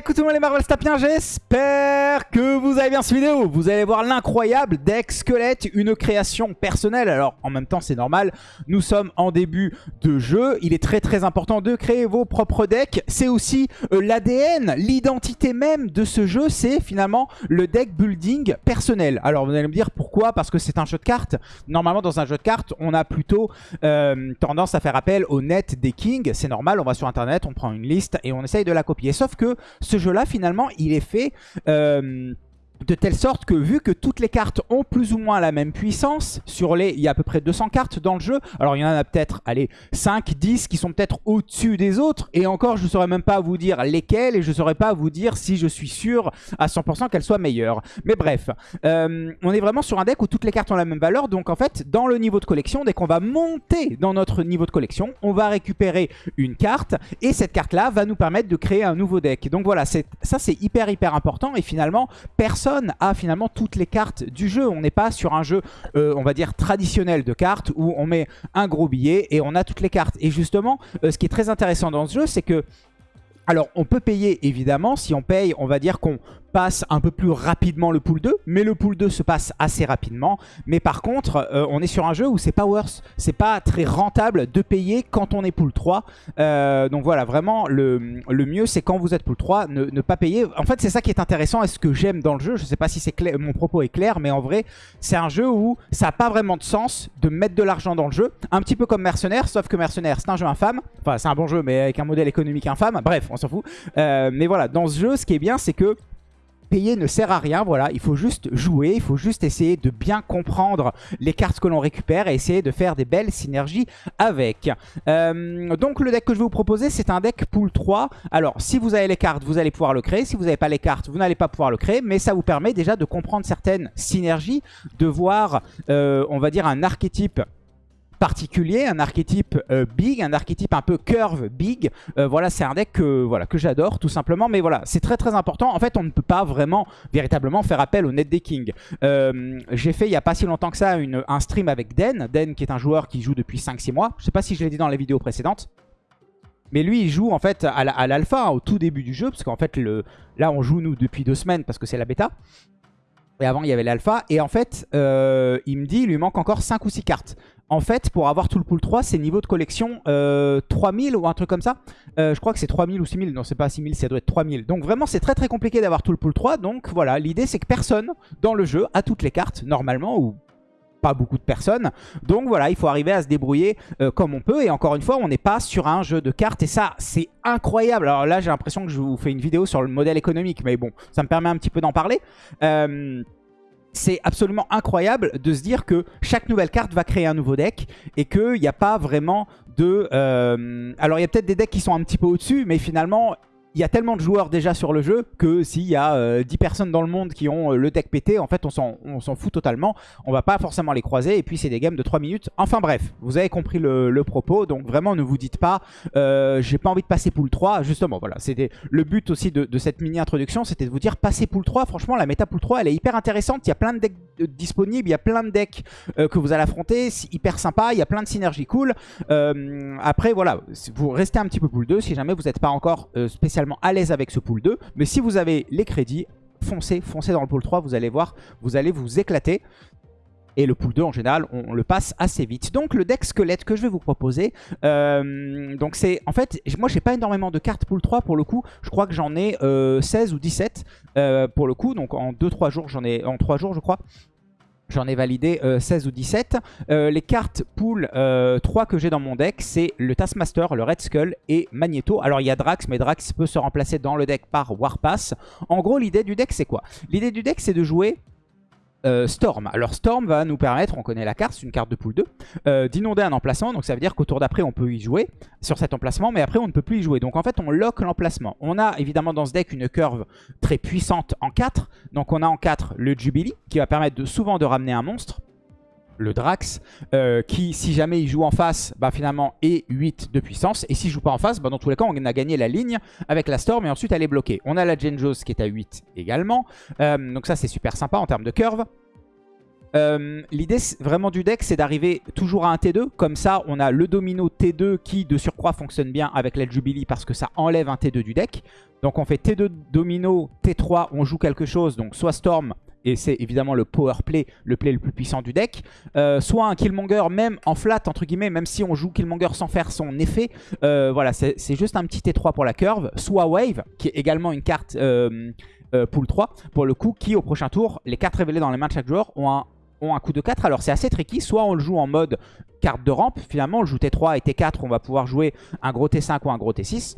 Coucou tout le monde les Marvel Stapiens, j'espère que vous avez bien cette vidéo. Vous allez voir l'incroyable deck squelette, une création personnelle. Alors en même temps c'est normal, nous sommes en début de jeu. Il est très très important de créer vos propres decks. C'est aussi euh, l'ADN, l'identité même de ce jeu, c'est finalement le deck building personnel. Alors vous allez me dire pourquoi? Parce que c'est un jeu de cartes. Normalement dans un jeu de cartes, on a plutôt euh, tendance à faire appel au net des kings. C'est normal, on va sur internet, on prend une liste et on essaye de la copier. Sauf que ce jeu-là, finalement, il est fait... Euh, de telle sorte que vu que toutes les cartes ont plus ou moins la même puissance, sur les, il y a à peu près 200 cartes dans le jeu, alors il y en a peut-être, allez, 5, 10 qui sont peut-être au-dessus des autres, et encore je ne saurais même pas vous dire lesquelles, et je ne saurais pas vous dire si je suis sûr à 100% qu'elles soient meilleures. Mais bref, euh, on est vraiment sur un deck où toutes les cartes ont la même valeur, donc en fait, dans le niveau de collection, dès qu'on va monter dans notre niveau de collection, on va récupérer une carte, et cette carte-là va nous permettre de créer un nouveau deck. Donc voilà, ça c'est hyper hyper important, et finalement, personne a finalement toutes les cartes du jeu. On n'est pas sur un jeu, euh, on va dire, traditionnel de cartes où on met un gros billet et on a toutes les cartes. Et justement, euh, ce qui est très intéressant dans ce jeu, c'est que alors, on peut payer, évidemment. Si on paye, on va dire qu'on passe un peu plus rapidement le pool 2, mais le pool 2 se passe assez rapidement. Mais par contre, euh, on est sur un jeu où c'est pas worth, c'est pas très rentable de payer quand on est pool 3. Euh, donc voilà, vraiment, le, le mieux c'est quand vous êtes pool 3, ne, pas payer. En fait, c'est ça qui est intéressant et ce que j'aime dans le jeu. Je sais pas si c'est mon propos est clair, mais en vrai, c'est un jeu où ça n'a pas vraiment de sens de mettre de l'argent dans le jeu. Un petit peu comme Mercenaire, sauf que Mercenaire, c'est un jeu infâme. Enfin, c'est un bon jeu, mais avec un modèle économique infâme. Bref, on s'en fout. Euh, mais voilà, dans ce jeu, ce qui est bien, c'est que payer ne sert à rien, voilà, il faut juste jouer, il faut juste essayer de bien comprendre les cartes que l'on récupère et essayer de faire des belles synergies avec. Euh, donc le deck que je vais vous proposer, c'est un deck pool 3. Alors, si vous avez les cartes, vous allez pouvoir le créer. Si vous n'avez pas les cartes, vous n'allez pas pouvoir le créer, mais ça vous permet déjà de comprendre certaines synergies, de voir, euh, on va dire, un archétype particulier, un archétype euh, big, un archétype un peu curve big. Euh, voilà, c'est un deck que, voilà, que j'adore tout simplement. Mais voilà, c'est très très important. En fait, on ne peut pas vraiment, véritablement faire appel au net decking. Euh, J'ai fait il n'y a pas si longtemps que ça un stream avec Den. Den qui est un joueur qui joue depuis 5-6 mois. Je sais pas si je l'ai dit dans les vidéos précédentes. Mais lui, il joue en fait à l'alpha, au tout début du jeu. Parce qu'en fait, le, là, on joue nous depuis deux semaines parce que c'est la bêta. Et avant, il y avait l'alpha. Et en fait, il me dit, il lui manque encore 5 ou 6 cartes. En fait, pour avoir tout le pool 3, c'est niveau de collection euh, 3000 ou un truc comme ça. Euh, je crois que c'est 3000 ou 6000. Non, c'est pas 6000, ça doit être 3000. Donc vraiment, c'est très très compliqué d'avoir tout le pool 3. Donc voilà, l'idée c'est que personne dans le jeu a toutes les cartes, normalement, ou pas beaucoup de personnes. Donc voilà, il faut arriver à se débrouiller euh, comme on peut. Et encore une fois, on n'est pas sur un jeu de cartes. Et ça, c'est incroyable. Alors là, j'ai l'impression que je vous fais une vidéo sur le modèle économique. Mais bon, ça me permet un petit peu d'en parler. Euh, c'est absolument incroyable de se dire que chaque nouvelle carte va créer un nouveau deck et qu'il n'y a pas vraiment de... Euh, alors il y a peut-être des decks qui sont un petit peu au-dessus, mais finalement il y a tellement de joueurs déjà sur le jeu que s'il y a 10 euh, personnes dans le monde qui ont euh, le deck pété, en fait on s'en fout totalement. On va pas forcément les croiser et puis c'est des games de 3 minutes. Enfin bref, vous avez compris le, propos. Donc vraiment ne vous dites pas euh, j'ai pas envie de passer pool 3. Justement voilà, c'était le but aussi de, cette mini introduction, c'était de vous dire passer pool 3. Franchement la méta pool 3 elle est hyper intéressante. Il y a plein de decks disponibles, il y a plein de decks que vous allez affronter. C'est hyper sympa, il y a plein de synergies cool. après voilà, vous restez un petit peu pool 2 si jamais vous n'êtes pas encore spécialement à l'aise avec ce pool 2. Mais si vous avez les crédits, foncez, foncez dans le pool 3, vous allez voir, vous allez vous éclater. Et le pool 2 en général, on, le passe assez vite. Donc le deck squelette que je vais vous proposer, euh, donc c'est en fait, moi j'ai pas énormément de cartes pool 3 pour le coup. Je crois que j'en ai 16 euh, ou 17 euh, pour le coup. Donc en 2-3 jours, j'en ai en 3 jours je crois. J'en ai validé 16 euh, ou 17. Euh, les cartes pool 3 euh, que j'ai dans mon deck, c'est le Taskmaster, le Red Skull et Magneto. Alors il y a Drax, mais Drax peut se remplacer dans le deck par Warpass. En gros, l'idée du deck, c'est quoi? L'idée du deck, c'est de jouer euh, Storm. Alors Storm va nous permettre, on connaît la carte, c'est une carte de pool 2, euh, d'inonder un emplacement. Donc ça veut dire qu'au tour d'après, on peut y jouer sur cet emplacement, mais après, on ne peut plus y jouer. Donc en fait, on lock l'emplacement. On a évidemment dans ce deck une curve très puissante en 4. Donc on a en 4 le Jubilee, qui va permettre souvent de ramener un monstre le Drax, euh, qui, si jamais il joue en face, bah, finalement est 8 de puissance. Et s'il joue pas en face, bah, dans tous les cas, on a gagné la ligne avec la Storm et ensuite elle est bloquée. On a la Genjos qui est à 8 également. Euh, donc ça, c'est super sympa en termes de curve. Euh, l'idée vraiment du deck, c'est d'arriver toujours à un T2. Comme ça, on a le domino T2 qui, de surcroît, fonctionne bien avec la Jubilee parce que ça enlève un T2 du deck. Donc on fait T2 domino, T3, on joue quelque chose, donc soit Storm, et c'est évidemment le power play, le play le plus puissant du deck. Euh, soit un Killmonger même en flat, entre guillemets, même si on joue Killmonger sans faire son effet. Euh, voilà, c'est juste un petit T3 pour la curve. Soit Wave, qui est également une carte euh, pool 3, pour le coup, qui au prochain tour, les cartes révélées dans les mains de chaque joueur ont un, ont un coup de 4. Alors c'est assez tricky, soit on le joue en mode carte de rampe, finalement on le joue T3 et T4, on va pouvoir jouer un gros T5 ou un gros T6.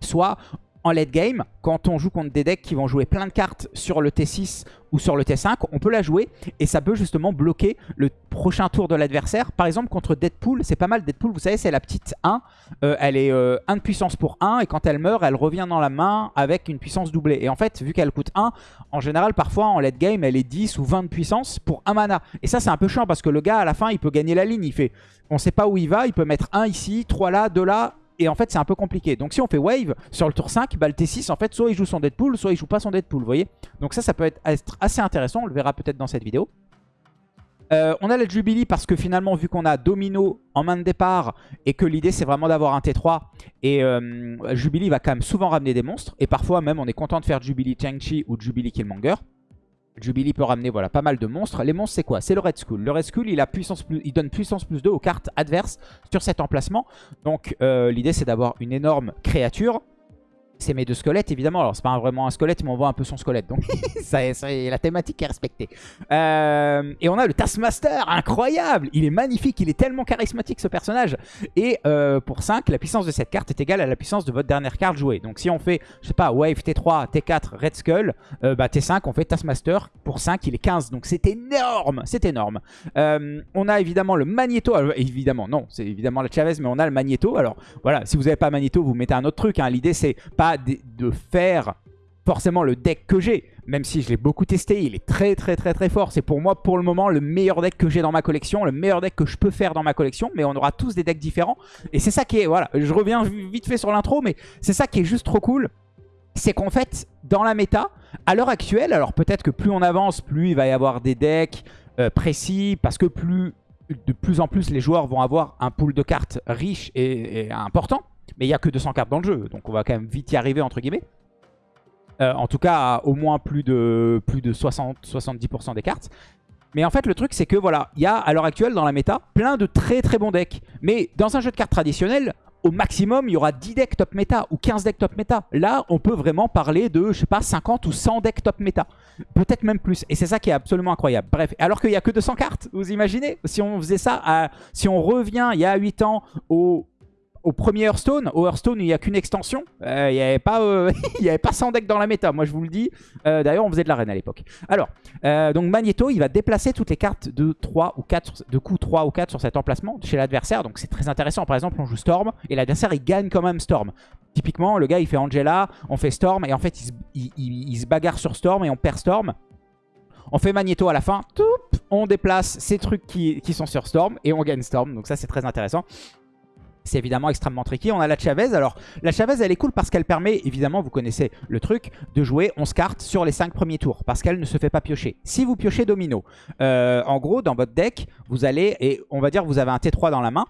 Soit en late game, quand on joue contre des decks qui vont jouer plein de cartes sur le T6 ou sur le T5, on peut la jouer et ça peut justement bloquer le prochain tour de l'adversaire. Par exemple, contre Deadpool, c'est pas mal. Deadpool, vous savez, c'est la petite 1. Euh, elle est 1 euh, de puissance pour 1 et quand elle meurt, elle revient dans la main avec une puissance doublée. Et en fait, vu qu'elle coûte 1, en général, parfois en late game, elle est 10 ou 20 de puissance pour 1 mana. Et ça, c'est un peu chiant parce que le gars, à la fin, il peut gagner la ligne. Il fait, on sait pas où il va, il peut mettre 1 ici, 3 là, 2 là, et en fait, c'est un peu compliqué. Donc si on fait wave sur le tour 5, bah, le T6, en fait, soit il joue son Deadpool, soit il joue pas son Deadpool, vous voyez Donc ça, ça peut être, assez intéressant. On le verra peut-être dans cette vidéo. Euh, on a la Jubilee parce que finalement, vu qu'on a Domino en main de départ et que l'idée c'est vraiment d'avoir un T3, et euh, Jubilee va quand même souvent ramener des monstres. Et parfois même, on est content de faire Jubilee Chang-Chi ou Jubilee Killmonger. Jubilee peut ramener voilà, pas mal de monstres. Les monstres, c'est quoi? C'est le Red Skull. Le Red Skull, il, a puissance donne puissance plus 2 aux cartes adverses sur cet emplacement. Donc, euh, l'idée, c'est d'avoir une énorme créature c'est mes deux squelettes, évidemment. Alors, c'est pas vraiment un squelette, mais on voit un peu son squelette. Donc, ça, la thématique est respectée. Euh, et on a le Taskmaster, incroyable Il est magnifique, il est tellement charismatique, ce personnage. Et euh, pour 5, la puissance de cette carte est égale à la puissance de votre dernière carte jouée. Donc, si on fait, je sais pas, Wave T3, T4, Red Skull, euh, bah, T5, on fait Taskmaster. Pour 5, il est 15. Donc, c'est énorme C'est énorme. on a évidemment le Magneto. évidemment, non, c'est évidemment la Chavez, mais on a le Magneto. Alors, voilà, si vous n'avez pas Magneto, vous mettez un autre truc. Hein. L'idée, c'est pas de, faire forcément le deck que j'ai, même si je l'ai beaucoup testé, il est très très très très fort. C'est pour moi pour le moment le meilleur deck que j'ai dans ma collection, le meilleur deck que je peux faire dans ma collection, mais on aura tous des decks différents. Et c'est ça qui est, voilà, je reviens vite fait sur l'intro, mais c'est ça qui est juste trop cool. C'est qu'en fait, dans la méta, à l'heure actuelle, alors peut-être que plus on avance, plus il va y avoir des decks euh, précis, parce que plus de plus en plus les joueurs vont avoir un pool de cartes riche et important. Mais il n'y a que 200 cartes dans le jeu, donc on va quand même vite y arriver, entre guillemets. Euh, en tout cas, au moins plus de, plus de 60-70% des cartes. Mais en fait, le truc, c'est que voilà, il y a à l'heure actuelle dans la méta plein de très très bons decks. Mais dans un jeu de cartes traditionnel, au maximum, il y aura 10 decks top méta ou 15 decks top méta. Là, on peut vraiment parler de, je sais pas, 50 ou 100 decks top méta. Peut-être même plus. Et c'est ça qui est absolument incroyable. Bref, alors qu'il n'y a que 200 cartes, vous imaginez? Si on faisait ça, si on revient il y a 8 ans au au premier Hearthstone, au Hearthstone, il n'y a qu'une extension. Euh, il n'y avait, pas, euh, avait pas 100 decks dans la méta, moi je vous le dis. Euh, d'ailleurs, on faisait de l'arène à l'époque. Alors, donc Magneto, il va déplacer toutes les cartes de 3 ou 4, de coup 3 ou 4 sur cet emplacement chez l'adversaire. Donc c'est très intéressant. Par exemple, on joue Storm et l'adversaire, il gagne quand même Storm. Typiquement, le gars, il fait Angela, on fait Storm et en fait, il se, bagarre sur Storm et on perd Storm. On fait Magneto à la fin, on déplace ces trucs qui sont sur Storm et on gagne Storm. Donc ça, c'est très intéressant. C'est évidemment extrêmement tricky. On a la Chavez. Alors, la Chavez, elle est cool parce qu'elle permet, évidemment, vous connaissez le truc, de jouer 11 cartes sur les 5 premiers tours. Parce qu'elle ne se fait pas piocher. Si vous piochez Domino, euh, en gros, dans votre deck, vous allez, et on va dire vous avez un T3 dans la main,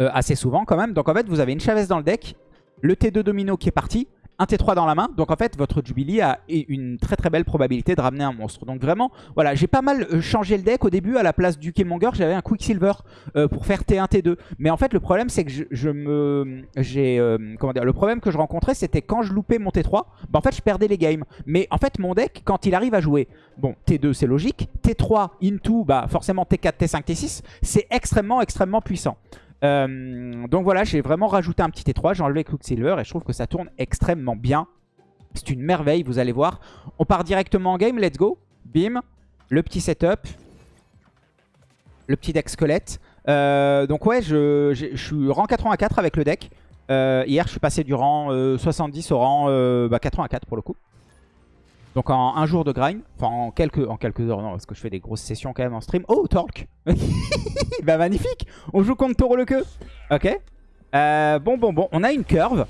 euh, assez souvent quand même. Donc en fait, vous avez une Chavez dans le deck, le T2 Domino qui est parti, un T3 dans la main. Donc en fait, votre Jubilee a une très très belle probabilité de ramener un monstre. Donc vraiment, voilà, j'ai pas mal euh, changé le deck. Au début, à la place du Killmonger, j'avais un Quicksilver euh, pour faire T1, T2. Mais en fait, le problème, c'est que je, me... j'ai euh, Comment dire Le problème que je rencontrais, c'était quand je loupais mon T3, bah en fait, je perdais les games. Mais en fait, mon deck, quand il arrive à jouer, bon, T2, c'est logique. T3, into, bah forcément T4, T5, T6, c'est extrêmement, extrêmement puissant. Euh, donc voilà, j'ai vraiment rajouté un petit T3, j'ai enlevé Quicksilver et je trouve que ça tourne extrêmement bien. C'est une merveille, vous allez voir. On part directement en game, let's go. Bim, le petit setup, le petit deck squelette. Euh, donc ouais, je, suis rang 84 avec le deck. Euh, hier, je suis passé du rang 70 au rang 84 bah, pour le coup. Donc en un jour de grind, enfin en quelques, en quelques heures, non, parce que je fais des grosses sessions quand même en stream. Oh, Torque Bah magnifique On joue contre Toro le queue. Ok. Euh, bon, bon, bon, on a une curve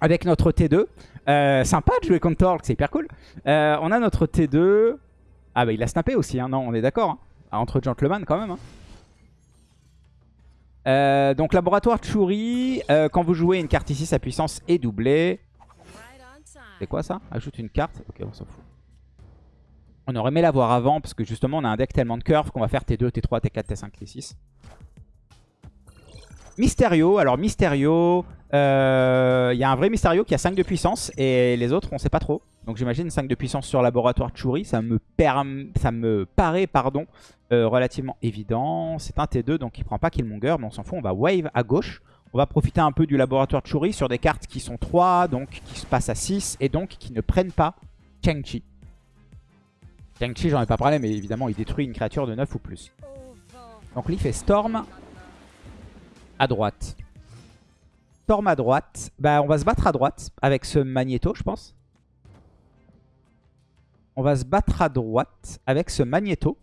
avec notre T2. Euh, sympa de jouer contre Torque, c'est hyper cool. Euh, on a notre T2. Ah bah il a snappé aussi, hein. non, on est d'accord. Hein. Ah, entre gentlemen quand même. Hein. Donc laboratoire Churi, quand vous jouez une carte ici, sa puissance est doublée. C'est quoi ça? Ajoute une carte. Ok, on s'en fout. On aurait aimé l'avoir avant parce que justement on a un deck tellement de curves qu'on va faire T2, T3, T4, T5, T6. Mysterio, alors Mysterio, euh, il y a un vrai Mysterio qui a 5 de puissance et les autres on sait pas trop. Donc j'imagine 5 de puissance sur laboratoire Churi, ça me, ça me paraît pardon, euh, relativement évident. C'est un T2 donc il prend pas Killmonger mais on s'en fout, on va wave à gauche. On va profiter un peu du laboratoire Churi sur des cartes qui sont 3, donc qui se passent à 6 et donc qui ne prennent pas Chang-Chi. Chang-Chi j'en ai pas parlé mais évidemment il détruit une créature de 9 ou plus. Donc il fait Storm à droite. Storm à droite. Bah, on va se battre à droite avec ce Magneto, je pense. On va se battre à droite avec ce Magneto.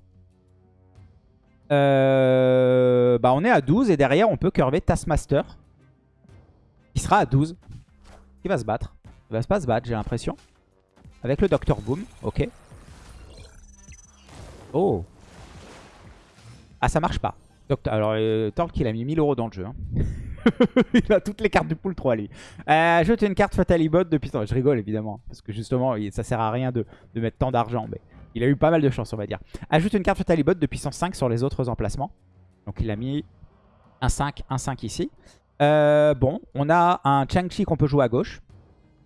Euh, bah, on est à 12 et derrière, on peut curver Taskmaster. Il sera à 12. Il va se battre. Il va pas se battre, j'ai l'impression. Avec le Docteur Boom. Ok. Oh. Ah, ça marche pas alors, euh, Torque, il a mis 1000 euros dans le jeu. Hein. il a toutes les cartes du pool 3, lui. Euh, ajoute une carte Fatalibot depuis... Je rigole, évidemment. Parce que justement, ça sert à rien de, mettre tant d'argent. Mais il a eu pas mal de chance, on va dire. Ajoute une carte Fatalibot de puissance 5 sur les autres emplacements. Donc, il a mis un 5, un 5 ici. Euh, bon, on a un Chang-Chi qu'on peut jouer à gauche.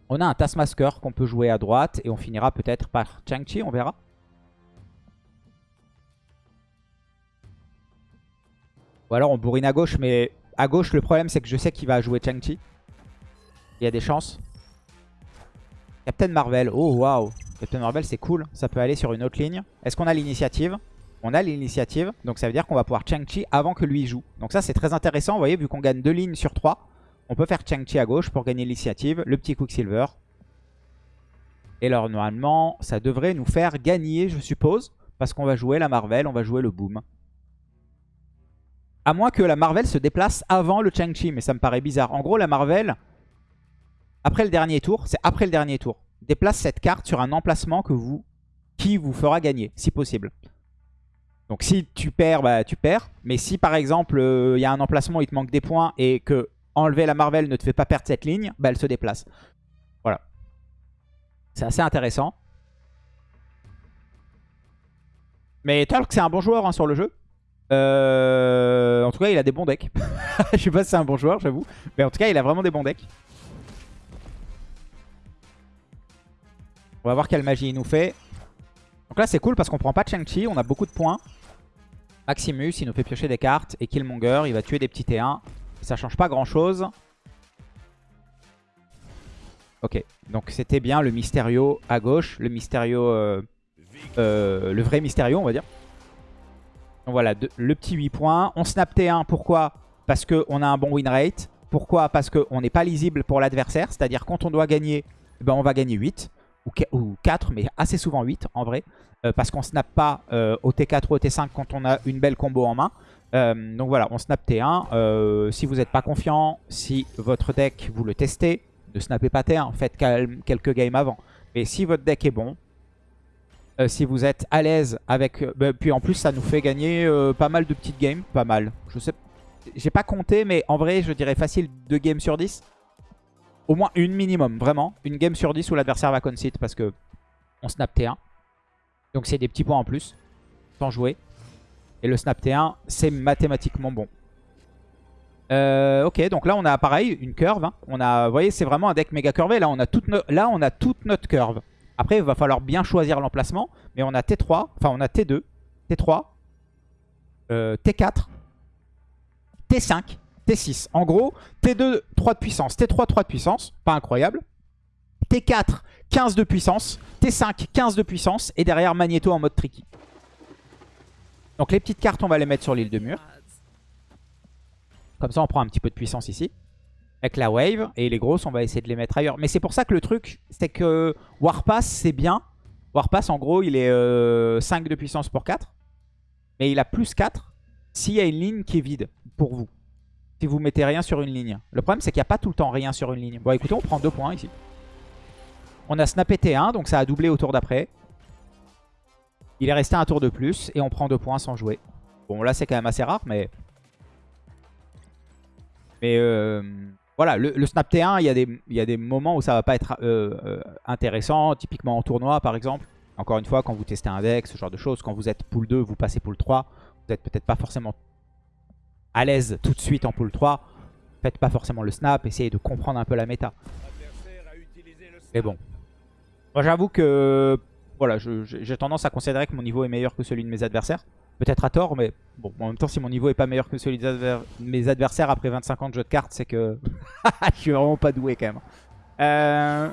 On a un Taskmaster qu'on peut jouer à droite. Et on finira peut-être par Chang-Chi, on verra. Ou alors on bourrine à gauche, mais à gauche, le problème, c'est que je sais qu'il va jouer Chang-Chi. Il y a des chances. Captain Marvel. Oh, waouh. Captain Marvel, c'est cool. Ça peut aller sur une autre ligne. Est-ce qu'on a l'initiative? On a l'initiative. Donc ça veut dire qu'on va pouvoir Chang-Chi avant que lui joue. Donc ça, c'est très intéressant. Vous voyez, vu qu'on gagne deux lignes sur trois, on peut faire Chang-Chi à gauche pour gagner l'initiative. Le petit Quicksilver. Et alors, normalement, ça devrait nous faire gagner, je suppose. Parce qu'on va jouer la Marvel, on va jouer le Boom. À moins que la Marvel se déplace avant le Chang-Chi, mais ça me paraît bizarre. En gros, la Marvel, après le dernier tour, c'est après le dernier tour, déplace cette carte sur un emplacement que vous, qui vous fera gagner, si possible. Donc si tu perds, bah, tu perds. Mais si par exemple, euh, il y a un emplacement où il te manque des points et que enlever la Marvel ne te fait pas perdre cette ligne, bah, elle se déplace. Voilà. C'est assez intéressant. Mais Talk, c'est un bon joueur hein, sur le jeu. Euh, en tout cas, il a des bons decks. Je sais pas si c'est un bon joueur, j'avoue. Mais en tout cas, il a vraiment des bons decks. On va voir quelle magie il nous fait. Donc là, c'est cool parce qu'on prend pas de Shang-Chi. On a beaucoup de points. Maximus, il nous fait piocher des cartes. Et Killmonger, il va tuer des petits T1. Ça change pas grand-chose. Ok, donc c'était bien le Mysterio à gauche. Le Mysterio... Euh, euh, le vrai Mysterio, on va dire. Donc voilà, le petit 8 points. On snap T1, pourquoi? Parce qu'on a un bon win rate. Pourquoi? Parce qu'on n'est pas lisible pour l'adversaire. C'est-à-dire quand on doit gagner, ben on va gagner 8 ou 4, mais assez souvent 8 en vrai. Euh, parce qu'on snap pas euh, au T4 ou au T5 quand on a une belle combo en main. Euh, donc voilà, on snap T1. si vous n'êtes pas confiant, si votre deck, vous le testez, ne snappez pas T1, faites quelques games avant. Mais si votre deck est bon, si vous êtes à l'aise avec... Bah, puis en plus, ça nous fait gagner pas mal de petites games. Pas mal. Je sais... J'ai pas compté, mais en vrai, je dirais facile 2 games sur 10. Au moins une minimum, vraiment. Une game sur 10 où l'adversaire va concede parce que on snap T1. Donc c'est des petits points en plus, sans jouer. Et le snap T1, c'est mathématiquement bon. ok, donc là on a pareil, une curve. Hein. On a, vous voyez, c'est vraiment un deck méga curvé. Là on, a toute là, on a toute notre curve. Après, il va falloir bien choisir l'emplacement. Mais on a T3, enfin on a T2, T3, T4, T5, T6. En gros, T2, 3 de puissance, T3, 3 de puissance. Pas incroyable. T4, 15 de puissance. T5, 15 de puissance. Et derrière, Magneto en mode tricky. Donc les petites cartes, on va les mettre sur l'île de mur. Comme ça, on prend un petit peu de puissance ici avec la wave. Et les grosses, on va essayer de les mettre ailleurs. Mais c'est pour ça que le truc, c'est que Warpass, c'est bien. Warpass, en gros, il est 5 euh, de puissance pour 4. Mais il a plus 4 s'il y a une ligne qui est vide pour vous. Si vous mettez rien sur une ligne. Le problème, c'est qu'il n'y a pas tout le temps rien sur une ligne. Bon, écoutez, on prend 2 points ici. On a snappé T1, donc ça a doublé au tour d'après. Il est resté un tour de plus et on prend deux points sans jouer. Bon, là, c'est quand même assez rare, mais... Mais euh, voilà, le, Snap T1, il y, a des, il y, a des moments où ça va pas être euh, euh, intéressant. Typiquement en tournoi, par exemple. Encore une fois, quand vous testez un deck, ce genre de choses. Quand vous êtes pool 2, vous passez pool 3. Vous n'êtes peut-être pas forcément à l'aise tout de suite en pool 3. Faites pas forcément le snap, essayez de comprendre un peu la méta. Mais bon. Moi j'avoue que voilà, j'ai tendance à considérer que mon niveau est meilleur que celui de mes adversaires. Peut-être à tort, mais bon, en même temps, si mon niveau est pas meilleur que celui de mes adversaires après 25 ans de jeu de cartes, c'est que je suis vraiment pas doué quand même. Euh...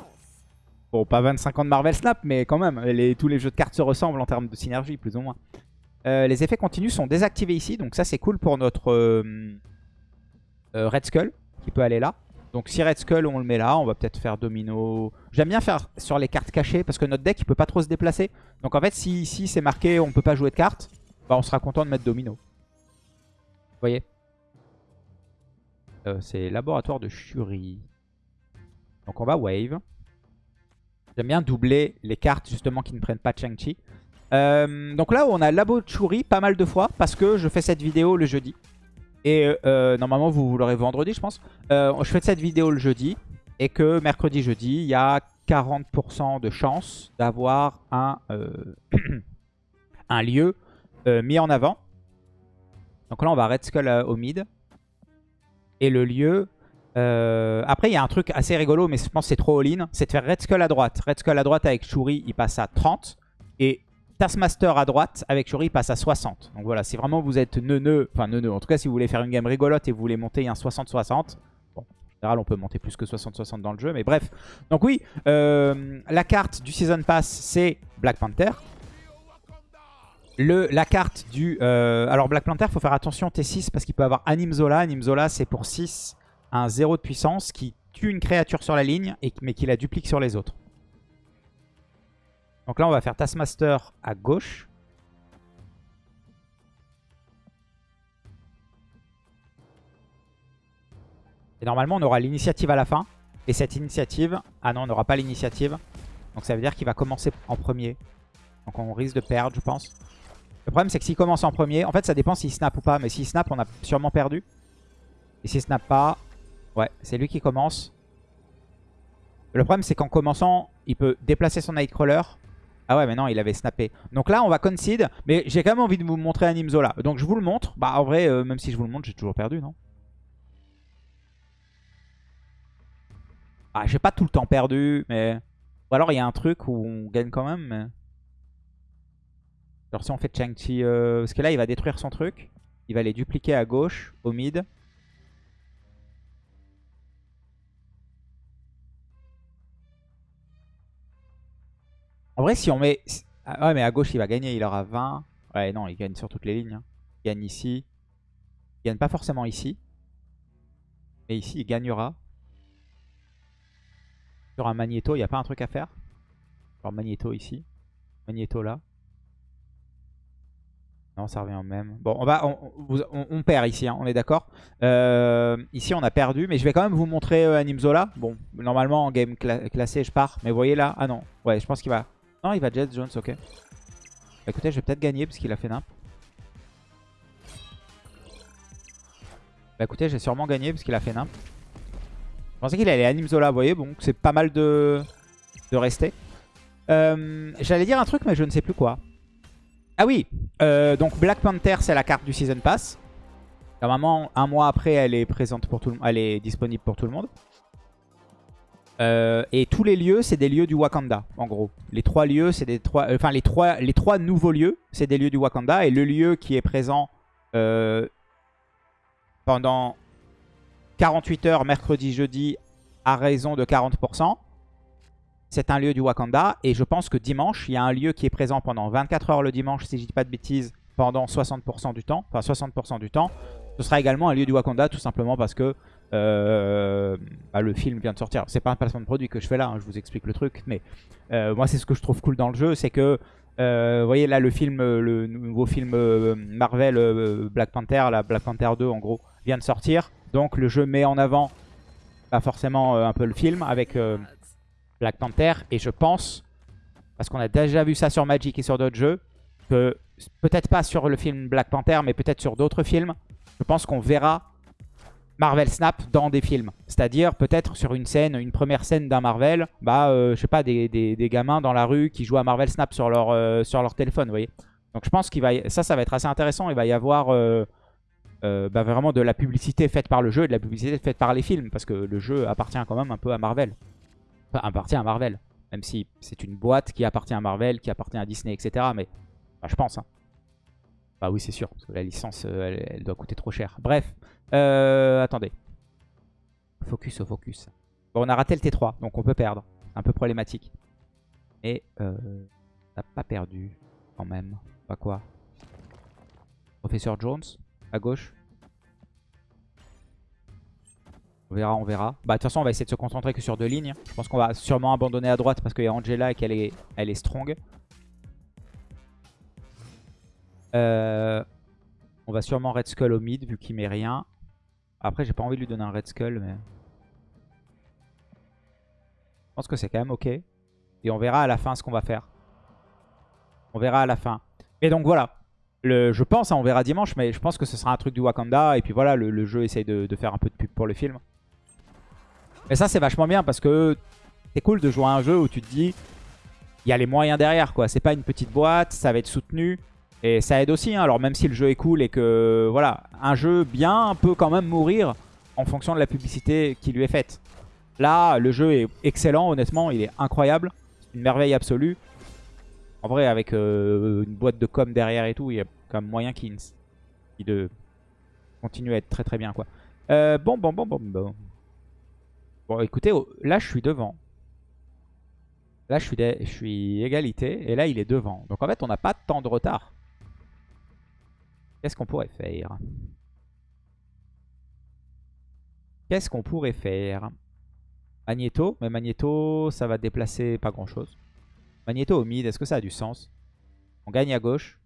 Bon, pas 25 ans de Marvel Snap, mais quand même, tous les jeux de cartes se ressemblent en termes de synergie, plus ou moins. Euh, les effets continus sont désactivés ici, donc ça c'est cool pour notre euh, Red Skull, qui peut aller là. Donc si Red Skull on le met là, on va peut-être faire Domino. J'aime bien faire sur les cartes cachées parce que notre deck il peut pas trop se déplacer. Donc en fait si ici c'est marqué on peut pas jouer de cartes, bah on sera content de mettre Domino. Vous voyez? C'est laboratoire de Shuri. Donc on va wave. J'aime bien doubler les cartes justement qui ne prennent pas Chang-Chi. Euh, donc là, on a Labo Churi pas mal de fois parce que je fais cette vidéo le jeudi. Et euh, euh, normalement, vous, l'aurez vendredi, je pense. je fais cette vidéo le jeudi et que mercredi, jeudi, il y a 40% de chance d'avoir un, un lieu mis en avant. Donc là, on va Red Skull au mid. Et le lieu... après, il y a un truc assez rigolo, mais je pense que c'est trop all-in. C'est de faire Red Skull à droite. Red Skull à droite avec Shuri, il passe à 30. Et Taskmaster à droite, avec Shuri, passe à 60. Donc voilà, si vraiment vous êtes neuneux, enfin neuneux, en tout cas si vous voulez faire une game rigolote et vous voulez monter un 60-60, bon, en général on peut monter plus que 60-60 dans le jeu, mais bref. Donc oui, euh, la carte du Season Pass, c'est Black Panther. La carte du... Euh, alors Black Panther, faut faire attention T6 parce qu'il peut avoir Animzola. Animzola, c'est pour 6, un 0 de puissance qui tue une créature sur la ligne, mais qui la duplique sur les autres. Donc là, on va faire Taskmaster à gauche. Et normalement, on aura l'initiative à la fin. Et cette initiative... Ah non, on n'aura pas l'initiative. Donc ça veut dire qu'il va commencer en premier. Donc on risque de perdre, je pense. Le problème, c'est que s'il commence en premier... En fait, ça dépend s'il snap ou pas. Mais s'il snap, on a sûrement perdu. Et s'il snap pas... Ouais, c'est lui qui commence. Le problème, c'est qu'en commençant, il peut déplacer son Nightcrawler ah ouais, mais non, il avait snappé. Donc là, on va concede. Mais j'ai quand même envie de vous montrer un Zola. Donc je vous le montre. Bah en vrai, euh, même si je vous le montre, j'ai toujours perdu, non Ah, j'ai pas tout le temps perdu, mais... Ou alors il y a un truc où on gagne quand même, mais... Genre si on fait Chang-Chi... Euh, parce que là, il va détruire son truc. Il va les dupliquer à gauche, au mid. En vrai, si on met... Ah ouais, mais à gauche, il va gagner. Il aura 20. Ouais, non, il gagne sur toutes les lignes. Hein. Il gagne ici. Il gagne pas forcément ici. Mais ici, il gagnera. Sur un Magneto, il n'y a pas un truc à faire Genre Magneto ici. Magneto là. Non, ça revient au même. Bon, on, va, on, perd ici, hein, on est d'accord. Euh, ici, on a perdu, mais je vais quand même vous montrer euh, Animzola. Bon, normalement, en game classé, je pars. Mais vous voyez là Ah non, ouais, je pense qu'il va... Non, il va Jet Jones, ok. Bah, écoutez, je vais peut-être gagner parce qu'il a fait nimp. Bah écoutez, j'ai sûrement gagné parce qu'il a fait nimp. Je pensais qu'il allait anime Zola, vous voyez, bon, c'est pas mal de, de rester. Euh, j'allais dire un truc, mais je ne sais plus quoi. Ah oui, euh, donc Black Panther, c'est la carte du Season Pass. Normalement, un mois après, elle est présente pour tout le, elle est disponible pour tout le monde. Euh, et tous les lieux, c'est des lieux du Wakanda, en gros. Les trois lieux, c'est des trois, enfin les trois, les trois nouveaux lieux, c'est des lieux du Wakanda. Et le lieu qui est présent euh, pendant 48 heures, mercredi, jeudi, à raison de 40%, c'est un lieu du Wakanda. Et je pense que dimanche, il y a un lieu qui est présent pendant 24 heures le dimanche, si je dis pas de bêtises, pendant 60% du temps, enfin 60% du temps. Ce sera également un lieu du Wakanda, tout simplement parce que euh, bah, le film vient de sortir. C'est pas un placement de produit que je fais là, hein, je vous explique le truc. Mais euh, moi, c'est ce que je trouve cool dans le jeu, c'est que, euh, vous voyez là, le film, le nouveau film Marvel Black Panther, la Black Panther 2 en gros, vient de sortir. Donc le jeu met en avant, pas forcément un peu le film avec Black Panther. Et je pense, parce qu'on a déjà vu ça sur Magic et sur d'autres jeux, que peut-être pas sur le film Black Panther, mais peut-être sur d'autres films, je pense qu'on verra Marvel Snap dans des films. C'est-à-dire peut-être sur une scène, une première scène d'un Marvel, bah euh, je sais pas, des, gamins dans la rue qui jouent à Marvel Snap sur leur, euh, téléphone, vous voyez. Donc je pense qu'il va ça, ça va être assez intéressant. Il va y avoir euh, bah, vraiment de la publicité faite par le jeu et de la publicité faite par les films, parce que le jeu appartient quand même un peu à Marvel. Enfin, appartient à Marvel, même si c'est une boîte qui appartient à Marvel, qui appartient à Disney, etc. Mais bah, je pense. Hein. Bah oui, c'est sûr, la licence, elle doit coûter trop cher. Bref, euh, attendez. Focus au focus. Bon, on a raté le T3, donc on peut perdre. Un peu problématique. Et euh, on n'a pas perdu quand même. Pas quoi Professeur Jones, à gauche. On verra, on verra. Bah de toute façon, on va essayer de se concentrer que sur deux lignes. Je pense qu'on va sûrement abandonner à droite parce qu'il y a Angela et qu'elle est, elle est strong. Euh, on va sûrement Red Skull au mid vu qu'il met rien. Après, j'ai pas envie de lui donner un Red Skull, mais... Je pense que c'est quand même ok. Et on verra à la fin ce qu'on va faire. On verra à la fin. Et donc voilà. Je pense, hein, on verra dimanche, mais je pense que ce sera un truc du Wakanda. Et puis voilà, le, jeu essaye de, faire un peu de pub pour le film. Et ça, c'est vachement bien parce que c'est cool de jouer à un jeu où tu te dis, il y a les moyens derrière, quoi. C'est pas une petite boîte, ça va être soutenu. Et ça aide aussi, hein. alors même si le jeu est cool et que, voilà, un jeu bien peut quand même mourir en fonction de la publicité qui lui est faite. Là, le jeu est excellent, honnêtement, il est incroyable. Une merveille absolue. En vrai, avec euh, une boîte de com derrière et tout, il y a quand même moyen qu'il de continue à être très très bien, quoi. Euh, bon, bon, bon, bon, bon. Bon, écoutez, oh, là, je suis devant. Là, je suis, je suis égalité. Et là, il est devant. Donc, en fait, on n'a pas tant de retard. Qu'est-ce qu'on pourrait faire? Qu'est-ce qu'on pourrait faire? Magneto. Mais Magneto, ça va déplacer pas grand-chose. Magneto au mid, est-ce que ça a du sens? On gagne à gauche.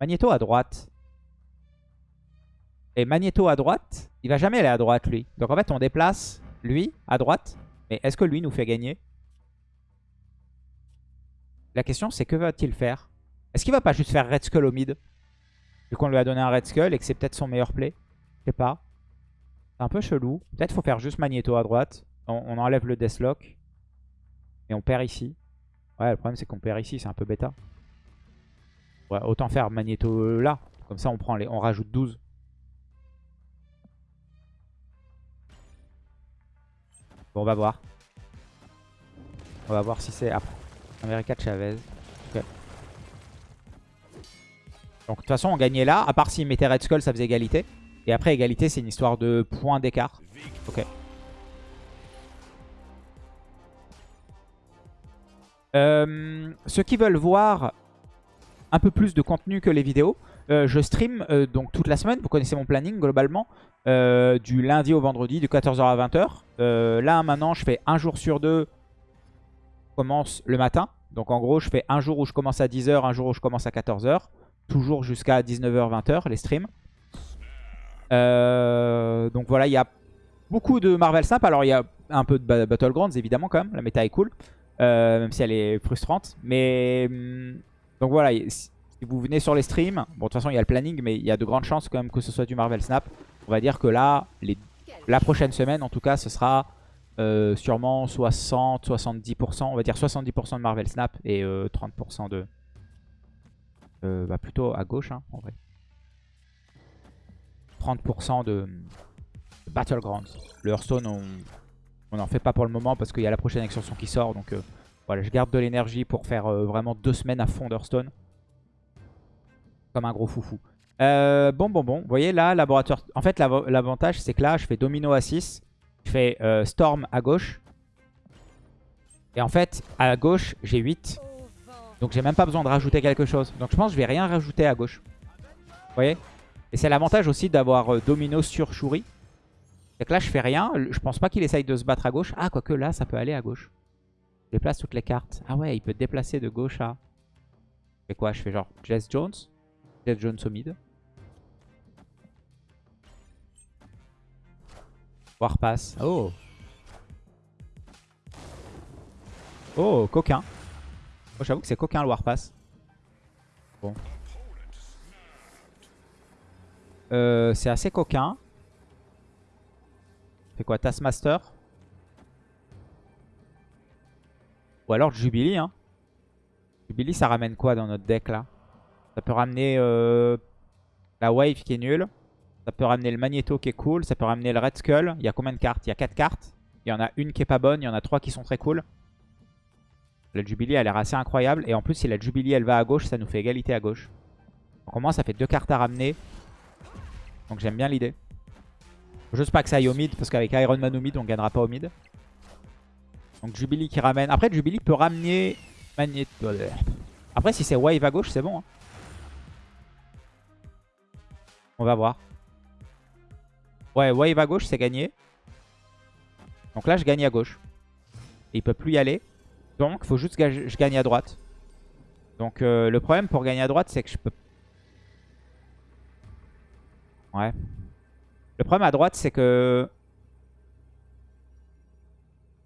Magneto à droite. Et Magneto à droite, il va jamais aller à droite, lui. Donc en fait, on déplace lui à droite. Mais est-ce que lui nous fait gagner? La question, c'est que va-t-il faire? Est-ce qu'il va pas juste faire Red Skull au mid? Qu'on lui a donné un Red Skull et que c'est peut-être son meilleur play. Je sais pas. C'est un peu chelou. Peut-être faut faire juste Magneto à droite. On, enlève le Deathlock. Et on perd ici. Ouais, le problème c'est qu'on perd ici. C'est un peu bêta. Ouais, autant faire Magneto là. Comme ça on prend les, on rajoute 12. Bon, on va voir. On va voir si c'est après. America Chavez. Donc de toute façon on gagnait là, à part s'il mettait Red Skull ça faisait égalité. Et après égalité c'est une histoire de points d'écart. Ok. Euh, ceux qui veulent voir un peu plus de contenu que les vidéos, euh, je stream euh, donc toute la semaine, vous connaissez mon planning globalement, du lundi au vendredi de 14h à 20h. là maintenant je fais un jour sur deux, je commence le matin. Donc en gros je fais un jour où je commence à 10h, un jour où je commence à 14h toujours jusqu'à 19h, 20h, les streams. Euh, donc voilà, il y a beaucoup de Marvel Snap. Alors il y a un peu de Battlegrounds évidemment quand même, la méta est cool. Euh, même si elle est frustrante. Mais hum, donc voilà, si vous venez sur les streams, bon de toute façon il y a le planning, mais il y a de grandes chances quand même que ce soit du Marvel Snap. On va dire que là, la prochaine semaine en tout cas, ce sera euh, sûrement 60-70%, on va dire 70% de Marvel Snap et 30% de, euh, bah plutôt à gauche, hein, en vrai. 30% de, Battlegrounds. Le Hearthstone, on n'en fait pas pour le moment parce qu'il y a la prochaine extension qui sort. Donc euh, voilà, je garde de l'énergie pour faire euh, vraiment deux semaines à fond d'Hearthstone. Comme un gros foufou. bon, bon, bon. Vous voyez là, laboratoire... En fait, l'avantage, c'est que là, je fais Domino à 6. Je fais Storm à gauche. Et en fait, à gauche, j'ai 8. Donc j'ai même pas besoin de rajouter quelque chose. Donc je pense que je vais rien rajouter à gauche. Vous voyez? Et c'est l'avantage aussi d'avoir euh, Domino sur Shuri. C'est que là je fais rien. Je pense pas qu'il essaye de se battre à gauche. Ah quoique là ça peut aller à gauche. Je déplace toutes les cartes. Ah ouais il peut déplacer de gauche à... Je fais quoi? Je fais genre Jess Jones. Jess Jones au mid. Warpass. Oh Oh, coquin. Moi j'avoue que c'est coquin le Warpass. Bon. Euh, c'est assez coquin. Fait quoi Taskmaster? Ou alors Jubilee. Hein. Jubilee ça ramène quoi dans notre deck là? Ça peut ramener euh, la Wave qui est nulle. Ça peut ramener le Magneto qui est cool. Ça peut ramener le Red Skull. Il y a combien de cartes? Il y a 4 cartes. Il y en a une qui est pas bonne. Il y en a 3 qui sont très cool. La Jubilee a l'air assez incroyable. Et en plus, si la Jubilee elle va à gauche, ça nous fait égalité à gauche. Donc au moins, ça fait deux cartes à ramener. Donc j'aime bien l'idée. Juste pas que ça aille au mid, parce qu'avec Iron Man au mid, on gagnera pas au mid. Donc Jubilee qui ramène. Après, Jubilee peut ramener Magneto. Après, si c'est Wave à gauche, c'est bon. Hein. On va voir. Ouais, Wave à gauche, c'est gagné. Donc là, je gagne à gauche. Et il peut plus y aller. Donc, il faut juste que je gagne à droite. Donc, euh, le problème pour gagner à droite, c'est que je peux... Ouais. Le problème à droite, c'est que...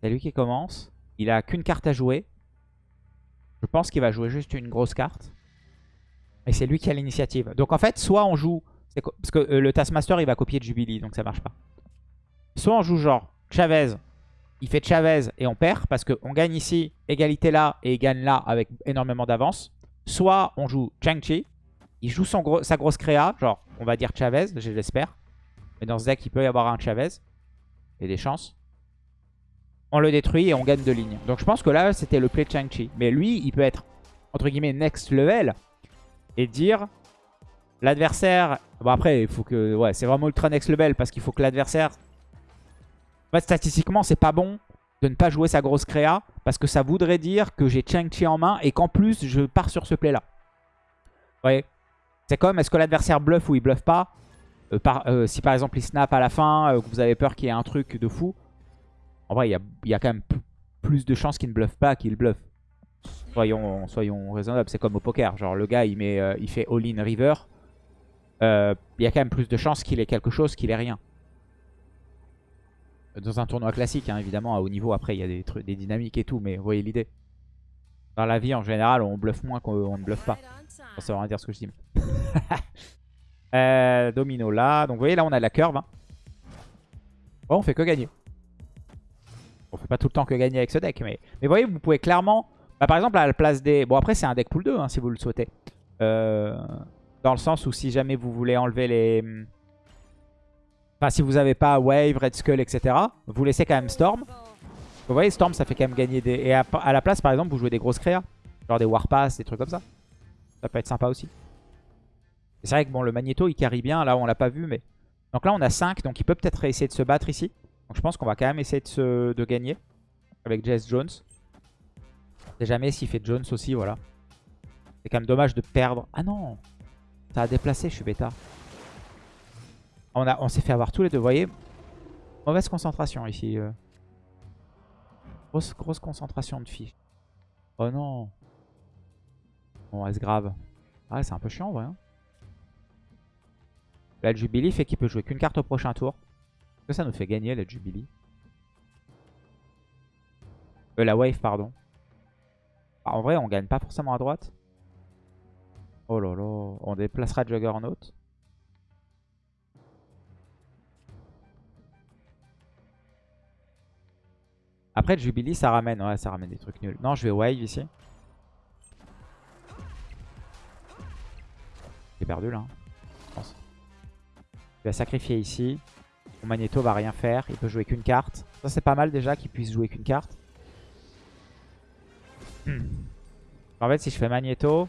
C'est lui qui commence. Il a qu'une carte à jouer. Je pense qu'il va jouer juste une grosse carte. Et c'est lui qui a l'initiative. Donc en fait, soit on joue... Parce que euh, le Taskmaster, il va copier Jubilee, donc ça marche pas. Soit on joue genre Chavez, il fait Chavez et on perd parce qu'on gagne ici, égalité là et il gagne là avec énormément d'avance. Soit on joue Chang-Chi, il joue son sa grosse créa, genre on va dire Chavez, je l'espère. Mais dans ce deck, il peut y avoir un Chavez. Il y a des chances. On le détruit et on gagne de lignes. Donc je pense que là, c'était le play Chang-Chi. Mais lui, il peut être, entre guillemets, next level. Et dire, l'adversaire... Bon après, il faut que... Ouais, c'est vraiment ultra next level parce qu'il faut que l'adversaire... En fait, statistiquement, c'est pas bon de ne pas jouer sa grosse créa. Parce que ça voudrait dire que j'ai Chang-Chi en main et qu'en plus, je pars sur ce play-là. Vous voyez? C'est comme, est-ce que l'adversaire bluffe ou il bluffe pas? Euh, euh, Si par exemple il snap à la fin, euh, que vous avez peur qu'il y ait un truc de fou, en vrai, il y a, quand même plus de chances qu'il ne bluffe pas qu'il bluffe. Soyons, soyons raisonnables, c'est comme au poker. Genre le gars, il, met, il fait all-in river. Il y a quand même plus de chances qu'il ait quelque chose qu'il ait rien. Dans un tournoi classique, hein, évidemment, à haut niveau, après, il y a des, des dynamiques et tout, mais vous voyez l'idée. Dans la vie, en général, on bluffe moins qu'on ne bluffe pas. Ça veut rien dire ce que je dis. Euh, domino là. Donc vous voyez, là, on a la curve. Hein. Bon, on fait que gagner. On fait pas tout le temps que gagner avec ce deck. Mais, mais vous voyez, vous pouvez clairement... Bah, par exemple, à la place des... Bon, après, c'est un deck pool 2, hein, si vous le souhaitez. Euh, dans le sens où si jamais vous voulez enlever les... Enfin, si vous n'avez pas Wave, Red Skull, etc. Vous laissez quand même Storm. Vous voyez, Storm, ça fait quand même gagner des... Et à, la place, par exemple, vous jouez des grosses créas. Genre des Warpass, des trucs comme ça. Ça peut être sympa aussi. C'est vrai que bon, le Magneto, il carry bien. Là, on l'a pas vu, mais... Donc là, on a 5. Donc il peut peut-être essayer de se battre ici. Donc je pense qu'on va quand même essayer de, gagner avec Jess Jones. Je sais jamais s'il fait Jones aussi, voilà. C'est quand même dommage de perdre. Ah non Ça a déplacé, je suis bêta. On, on s'est fait avoir tous les deux, voyez Mauvaise concentration ici. Euh. Grosse, grosse concentration de fiches. Oh non Bon, c'est grave. Ah, c'est un peu chiant, ouais. Hein. Le Jubilee fait qu'il peut jouer qu'une carte au prochain tour que ça nous fait gagner la Jubilee euh, La Wave, pardon. Ah, en vrai, on gagne pas forcément à droite. Oh là là. On déplacera Juggernaut. Après, Jubilee, ça ramène. Ouais, ça ramène des trucs nuls. Non, je vais Wave ici. J'ai perdu là. Hein, je pense. Je vais sacrifier ici. Mon Magneto va rien faire. Il peut jouer qu'une carte. Ça, c'est pas mal déjà qu'il puisse jouer qu'une carte. En fait, si je fais Magneto...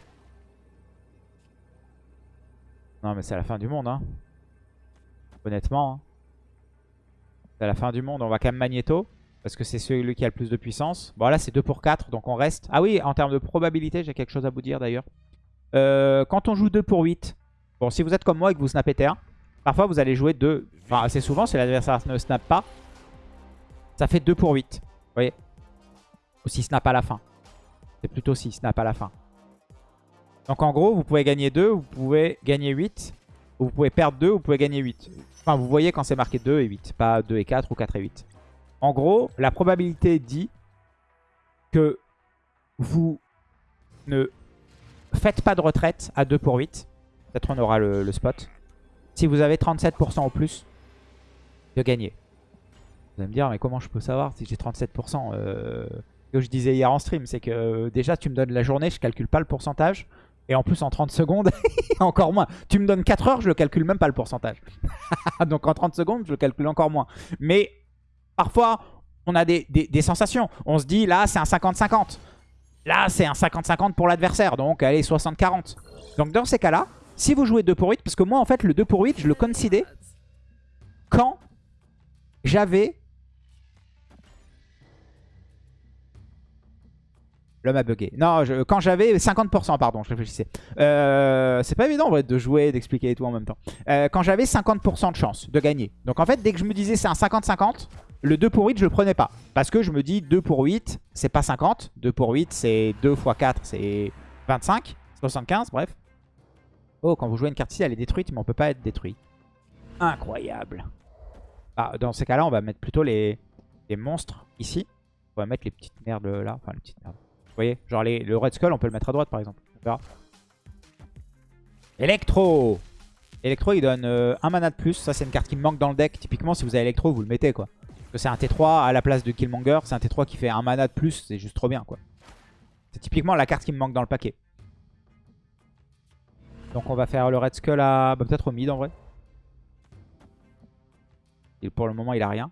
Non, mais c'est la fin du monde, hein. Honnêtement. Hein. C'est la fin du monde. On va quand même Magneto. Parce que c'est celui qui a le plus de puissance. Bon, là, c'est 2 pour 4, donc on reste. Ah oui, en termes de probabilité, j'ai quelque chose à vous dire d'ailleurs. Euh, quand on joue 2 pour 8, bon, si vous êtes comme moi et que vous snappez T1, Parfois, vous allez jouer 2. Enfin, assez souvent, si l'adversaire ne snap pas, ça fait 2 pour 8. Vous voyez Ou si snap à la fin. C'est plutôt si snap à la fin. Donc en gros, vous pouvez gagner 2, vous pouvez gagner 8. Ou vous pouvez perdre 2, vous pouvez gagner 8. Enfin, vous voyez quand c'est marqué 2 et 8. Pas 2 et 4 ou 4 et 8. En gros, la probabilité dit que vous ne faites pas de retraite à 2 pour 8. Peut-être on aura le spot. si vous avez 37% au plus de gagner. Vous allez me dire, mais comment je peux savoir si j'ai 37% euh, que je disais hier en stream, c'est que euh, déjà tu me donnes la journée, je calcule pas le pourcentage. Et en plus en 30 secondes, encore moins. Tu me donnes 4 heures, je ne calcule même pas le pourcentage. Donc en 30 secondes, je le calcule encore moins. Mais parfois, on a des, sensations. On se dit, là, c'est un 50-50. Là, c'est un 50-50 pour l'adversaire. Donc, allez, 60-40. Donc dans ces cas-là, si vous jouez 2 pour 8, parce que moi, en fait, le 2 pour 8, je le considère quand j'avais L'homme a bugué. Non, quand j'avais 50%, pardon, je réfléchissais. Euh, c'est pas évident en vrai de jouer, d'expliquer et tout en même temps. Euh, quand j'avais 50% de chance de gagner. Donc en fait, dès que je me disais c'est un 50-50, le 2 pour 8, je le prenais pas. Parce que je me dis 2 pour 8, c'est pas 50. 2 pour 8, c'est 2 x 4, c'est 25. 75, bref. Oh, quand vous jouez une carte ici, elle est détruite, mais on peut pas être détruit. Incroyable. Ah, dans ces cas-là, on va mettre plutôt les, monstres ici. On va mettre les petites merdes là. Enfin, les petites merdes. Vous voyez Genre les, le Red Skull, on peut le mettre à droite par exemple. On. Electro Electro, il donne euh, un mana de plus. Ça, c'est une carte qui me manque dans le deck. Typiquement, si vous avez Electro, vous le mettez quoi. Que c'est un T3 à la place de Killmonger. C'est un T3 qui fait un mana de plus. C'est juste trop bien quoi. C'est typiquement la carte qui me manque dans le paquet. Donc on va faire le Red Skull à... Bah, peut-être au mid en vrai. Et pour le moment, il a rien.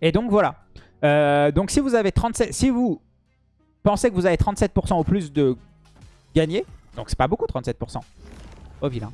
Et donc voilà. Euh, donc si vous avez 37... Si vous Pensez que vous avez 37% au plus de gagner. Donc c'est pas beaucoup 37%. Oh vilain.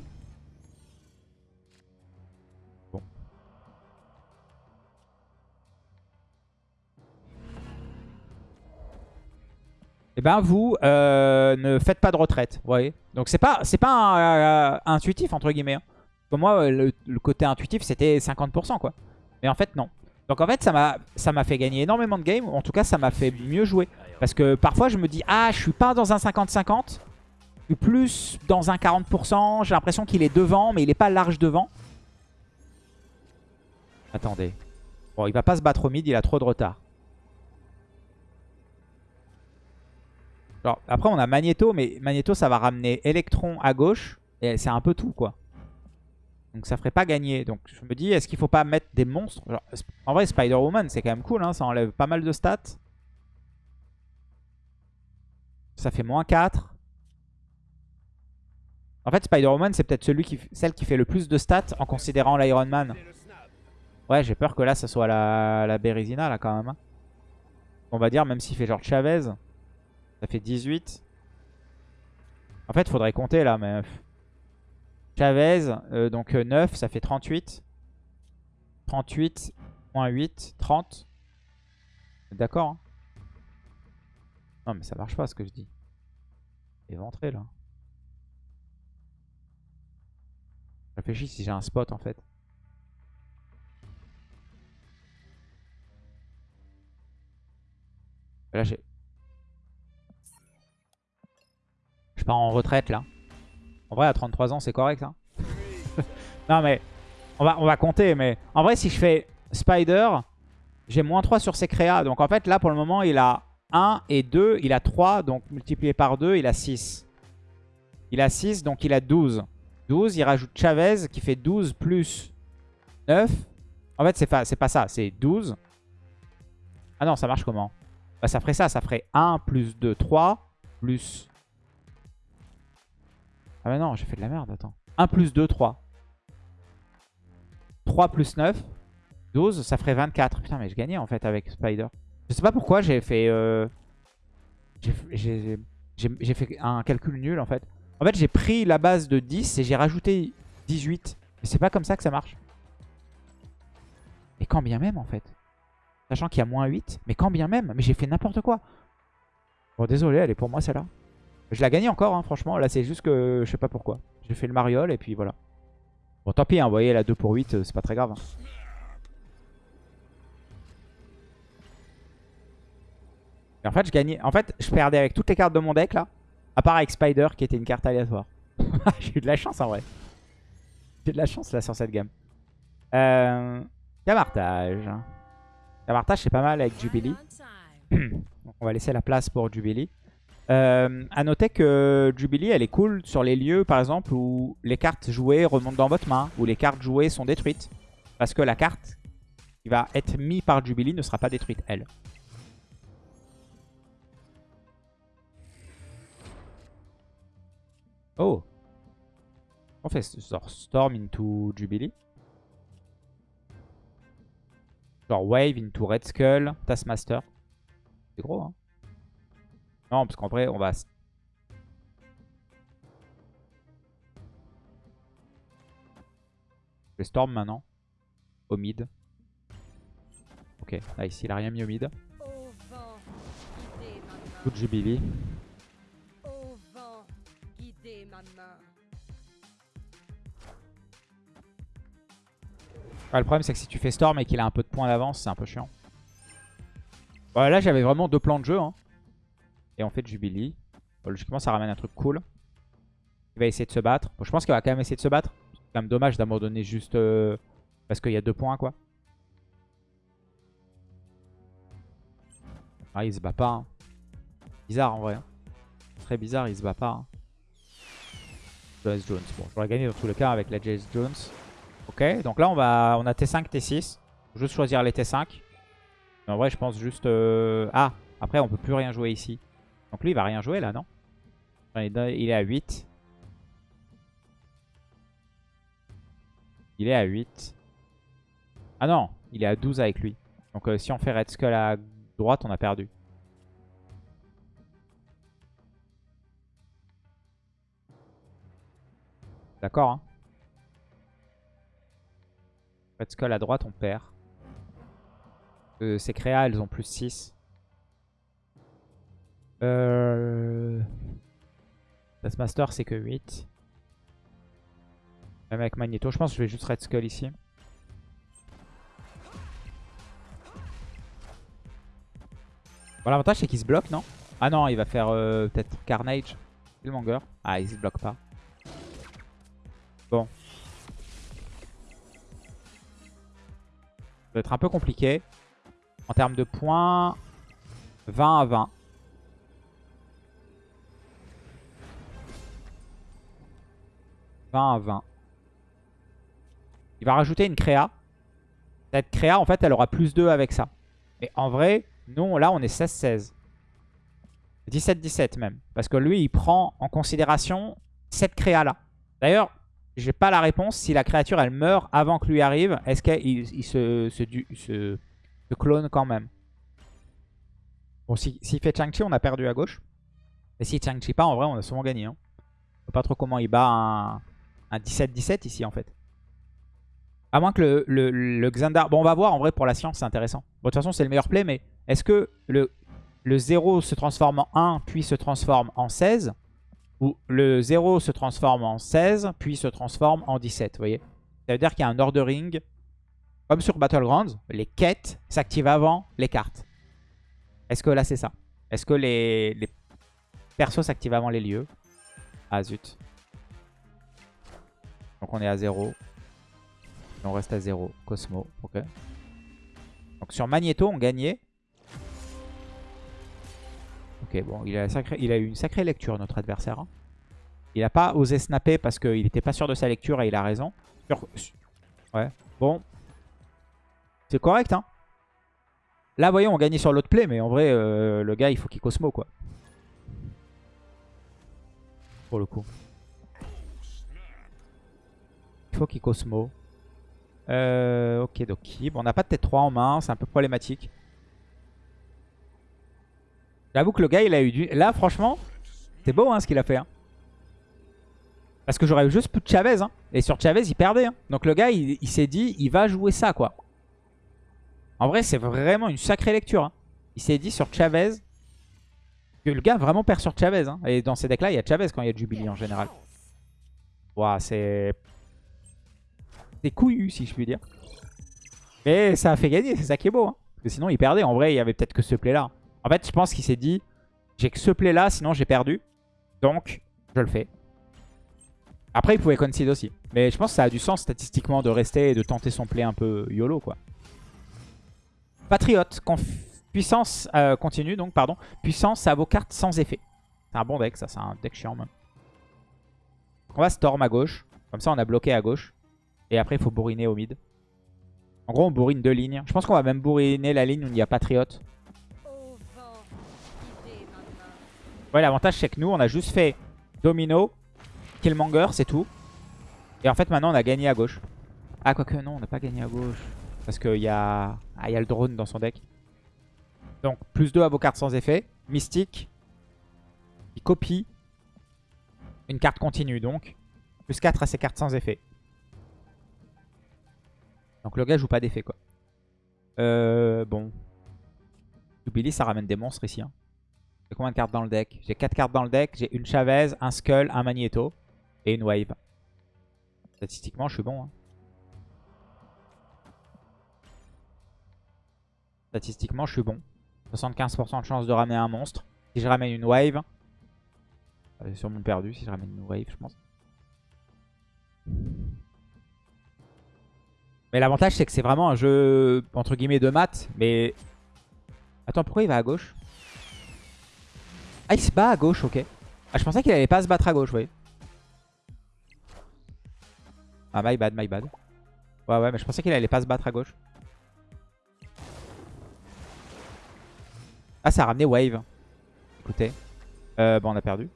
Eh ben vous euh, ne faites pas de retraite, vous voyez. Donc c'est pas c'est pas euh, intuitif entre guillemets. Hein. Pour moi le, le côté intuitif c'était 50% quoi. Mais en fait non. Donc en fait, ça m'a fait gagner énormément de games. En tout cas, ça m'a fait mieux jouer. Parce que parfois, je me dis, ah, je suis pas dans un 50-50. Je suis plus dans un 40%. J'ai l'impression qu'il est devant, mais il est pas large devant. Attendez. Bon, il va pas se battre au mid, il a trop de retard. Après, on a Magneto, mais Magneto, ça va ramener Electron à gauche. Et c'est un peu tout, quoi. Donc ça ferait pas gagner. Donc je me dis, est-ce qu'il faut pas mettre des monstres? En vrai, Spider-Woman, c'est quand même cool. Hein, ça enlève pas mal de stats. Ça fait moins 4. En fait, Spider-Woman, c'est peut-être celle qui fait le plus de stats en considérant l'Iron Man. Ouais, j'ai peur que là, ça soit la, la Bérésina, là, quand même. Hein. On va dire, même s'il fait genre Chavez, ça fait 18. En fait, faudrait compter, là, mais... Chavez, euh, donc 9, euh, ça fait 38. 38, moins 8, 30. D'accord hein Non mais ça marche pas ce que je dis. Éventré là. Je réfléchis si j'ai un spot en fait. Là j'ai... pars en retraite là. En vrai, à 33 ans, c'est correct. Hein non, mais on va, compter. Mais en vrai, si je fais Spider, j'ai moins 3 sur ses créas. Donc en fait, là, pour le moment, il a 1 et 2. Il a 3. Donc multiplié par 2, il a 6. Il a 6, donc il a 12. 12, il rajoute Chavez qui fait 12 plus 9. En fait, c'est pas, pas ça. C'est 12. Ah non, ça marche comment? Bah, Ça ferait ça. Ça ferait 1 plus 2, 3 plus ah bah non, j'ai fait de la merde, attends. 1 plus 2, 3. 3 plus 9, 12, ça ferait 24. Putain, mais je gagnais en fait avec Spider. Je sais pas pourquoi j'ai fait... Euh... J'ai fait un calcul nul en fait. En fait, j'ai pris la base de 10 et j'ai rajouté 18. Mais c'est pas comme ça que ça marche. Et quand bien même en fait. Sachant qu'il y a moins 8. Mais quand bien même. Mais j'ai fait n'importe quoi. Bon, désolé, elle est pour moi celle-là. Je la gagne encore, hein, franchement. Là, c'est juste que je sais pas pourquoi. J'ai fait le mariole et puis voilà. Bon, tant pis, hein, vous voyez, la 2 pour 8, euh, c'est pas très grave. Hein. En fait, je gagnais. En fait, je perdais avec toutes les cartes de mon deck là. À part avec Spider qui était une carte aléatoire. J'ai eu de la chance en vrai. J'ai de la chance là sur cette gamme. Euh, Camartage. Camartage c'est pas mal avec Jubilee. on va laisser la place pour Jubilee. Euh, à noter que Jubilee, elle est cool sur les lieux, par exemple, où les cartes jouées remontent dans votre main, où les cartes jouées sont détruites. Parce que la carte qui va être mise par Jubilee ne sera pas détruite, elle. Oh On fait genre Storm into Jubilee. Genre Wave into Red Skull, Taskmaster. C'est gros, hein Non, parce qu'en vrai, on va... Je Storm maintenant. Au mid. Ok, ici, il a rien mis au mid. Coup de Jubilee. le problème, c'est que si tu fais Storm et qu'il a un peu de points d'avance, c'est un peu chiant. Bon, là, j'avais vraiment deux plans de jeu. Hein. Et on fait Jubilee. Bon, logiquement, ça ramène un truc cool. Il va essayer de se battre. Bon, je pense qu'il va quand même essayer de se battre. C'est quand même dommage d'abandonner juste euh, parce qu'il y a deux points, quoi. Ah, il se bat pas. Hein. Bizarre, en vrai. Hein. Très bizarre, il se bat pas. Hein. Jones. Bon, j'aurais gagné dans tous les cas avec la Jace Jones. Ok, donc là on va, on a T5, T6. Juste choisir les T5. Mais en vrai, je pense juste... Euh, ah, après on peut plus rien jouer ici. Donc lui, il va rien jouer là, non Il est à 8. Il est à 8. Ah non, il est à 12 avec lui. Donc euh, si on fait Red Skull à droite, on a perdu. D'accord, hein Red Skull à droite, on perd. Euh, ces créas, elles ont plus 6. Euh... Master, c'est que 8. Même avec Magneto, je pense que je vais juste Red Skull ici. Bon, l'avantage, c'est qu'il se bloque, non? Ah non, il va faire euh, peut-être Carnage. Killmonger. Ah, il se bloque pas. Bon. va être un peu compliqué. En termes de points, 20 à 20. À 20. Il va rajouter une créa. Cette créa, en fait, elle aura plus 2 avec ça. Et en vrai, nous, là, on est 16-16. 17-17 même. Parce que lui, il prend en considération cette créa-là. D'ailleurs, j'ai pas la réponse. Si la créature, elle meurt avant que lui arrive, est-ce qu'il se, se, clone quand même? Bon, s'il fait Chang-Chi, on a perdu à gauche. Mais s'il Chang-Chi pas, en vrai, on a souvent gagné. Hein. Je sais pas trop comment il bat un 17-17 ici, en fait. À moins que le, le, le, Xandar... Bon, on va voir, en vrai, pour la science, c'est intéressant. Bon, de toute façon, c'est le meilleur play, mais est-ce que le, le 0 se transforme en 1, puis se transforme en 16 où le 0 se transforme en 16, puis se transforme en 17, vous voyez? Ça veut dire qu'il y a un ordering. Comme sur Battlegrounds, les quêtes s'activent avant les cartes. Est-ce que là c'est ça? Est-ce que les, les persos s'activent avant les lieux? Ah zut. Donc on est à 0. on reste à 0. Cosmo, ok. Donc sur Magneto, on gagnait. Ok, bon, il a, eu une sacrée lecture, notre adversaire. Hein. Il n'a pas osé snapper parce qu'il n'était pas sûr de sa lecture et il a raison. Ouais, bon. C'est correct, hein. Là, voyons, on gagnait sur l'autre play, mais en vrai, euh, le gars, il faut qu'il cosmo, quoi. Pour le coup. Qu'il cosmo. Euh, ok, donc Bon, on n'a pas de tête 3 en main, c'est un peu problématique. J'avoue que le gars, il a eu du... Là, franchement, c'est beau hein, ce qu'il a fait. Hein. Parce que j'aurais eu juste plus de Chavez. Hein. Et sur Chavez, il perdait. Donc le gars, il, s'est dit, il va jouer ça, quoi. En vrai, c'est vraiment une sacrée lecture. Il s'est dit sur Chavez que le gars vraiment perd sur Chavez. Et dans ces decks-là, il y a Chavez quand il y a Jubilee en général. Ouah, c'est... C'est couillu, si je puis dire. Mais ça a fait gagner, c'est ça qui est beau. Parce que sinon, il perdait. En vrai, il y avait peut-être que ce play-là. En fait, je pense qu'il s'est dit, j'ai que ce play là, sinon j'ai perdu. Donc, je le fais. Après, il pouvait concede aussi. Mais je pense que ça a du sens statistiquement de rester et de tenter son play un peu YOLO, quoi. Patriote, puissance euh, continue, donc, pardon. Puissance, ça vaut carte sans effet. C'est un bon deck, ça. C'est un deck chiant, même. On va Storm à gauche. Comme ça, on a bloqué à gauche. Et après, il faut bourriner au mid. En gros, on bourrine deux lignes. Je pense qu'on va même bourriner la ligne où il y a Patriote. Ouais, l'avantage, c'est que nous, on a juste fait Domino, Killmonger, c'est tout. Et en fait, maintenant, on a gagné à gauche. Ah, quoique, non, on n'a pas gagné à gauche. Parce qu'il y a... Ah, y a le drone dans son deck. Donc, plus 2 à vos cartes sans effet. Mystique. Il copie. Une carte continue, donc. Plus 4 à ses cartes sans effet. Donc, le gars joue pas d'effet, quoi. Euh, bon. Billy, ça ramène des monstres ici. Hein. J'ai combien de cartes dans le deck? J'ai 4 cartes dans le deck. J'ai une Chavez, un Skull, un Magneto et une Wave. Statistiquement, je suis bon. Hein. Statistiquement, je suis bon. 75% de chance de ramener un monstre. Si je ramène une wave, j'ai sûrement perdu si je ramène une wave, je pense. Mais l'avantage, c'est que c'est vraiment un jeu, entre guillemets, de maths. Mais... Attends, pourquoi il va à gauche? Ah, il se bat à gauche, ok. Ah, je pensais qu'il allait pas se battre à gauche, oui. Ah, my bad, my bad. Ouais, ouais, mais je pensais qu'il allait pas se battre à gauche. Ah, ça a ramené wave. Écoutez. Euh, bon, on a perdu.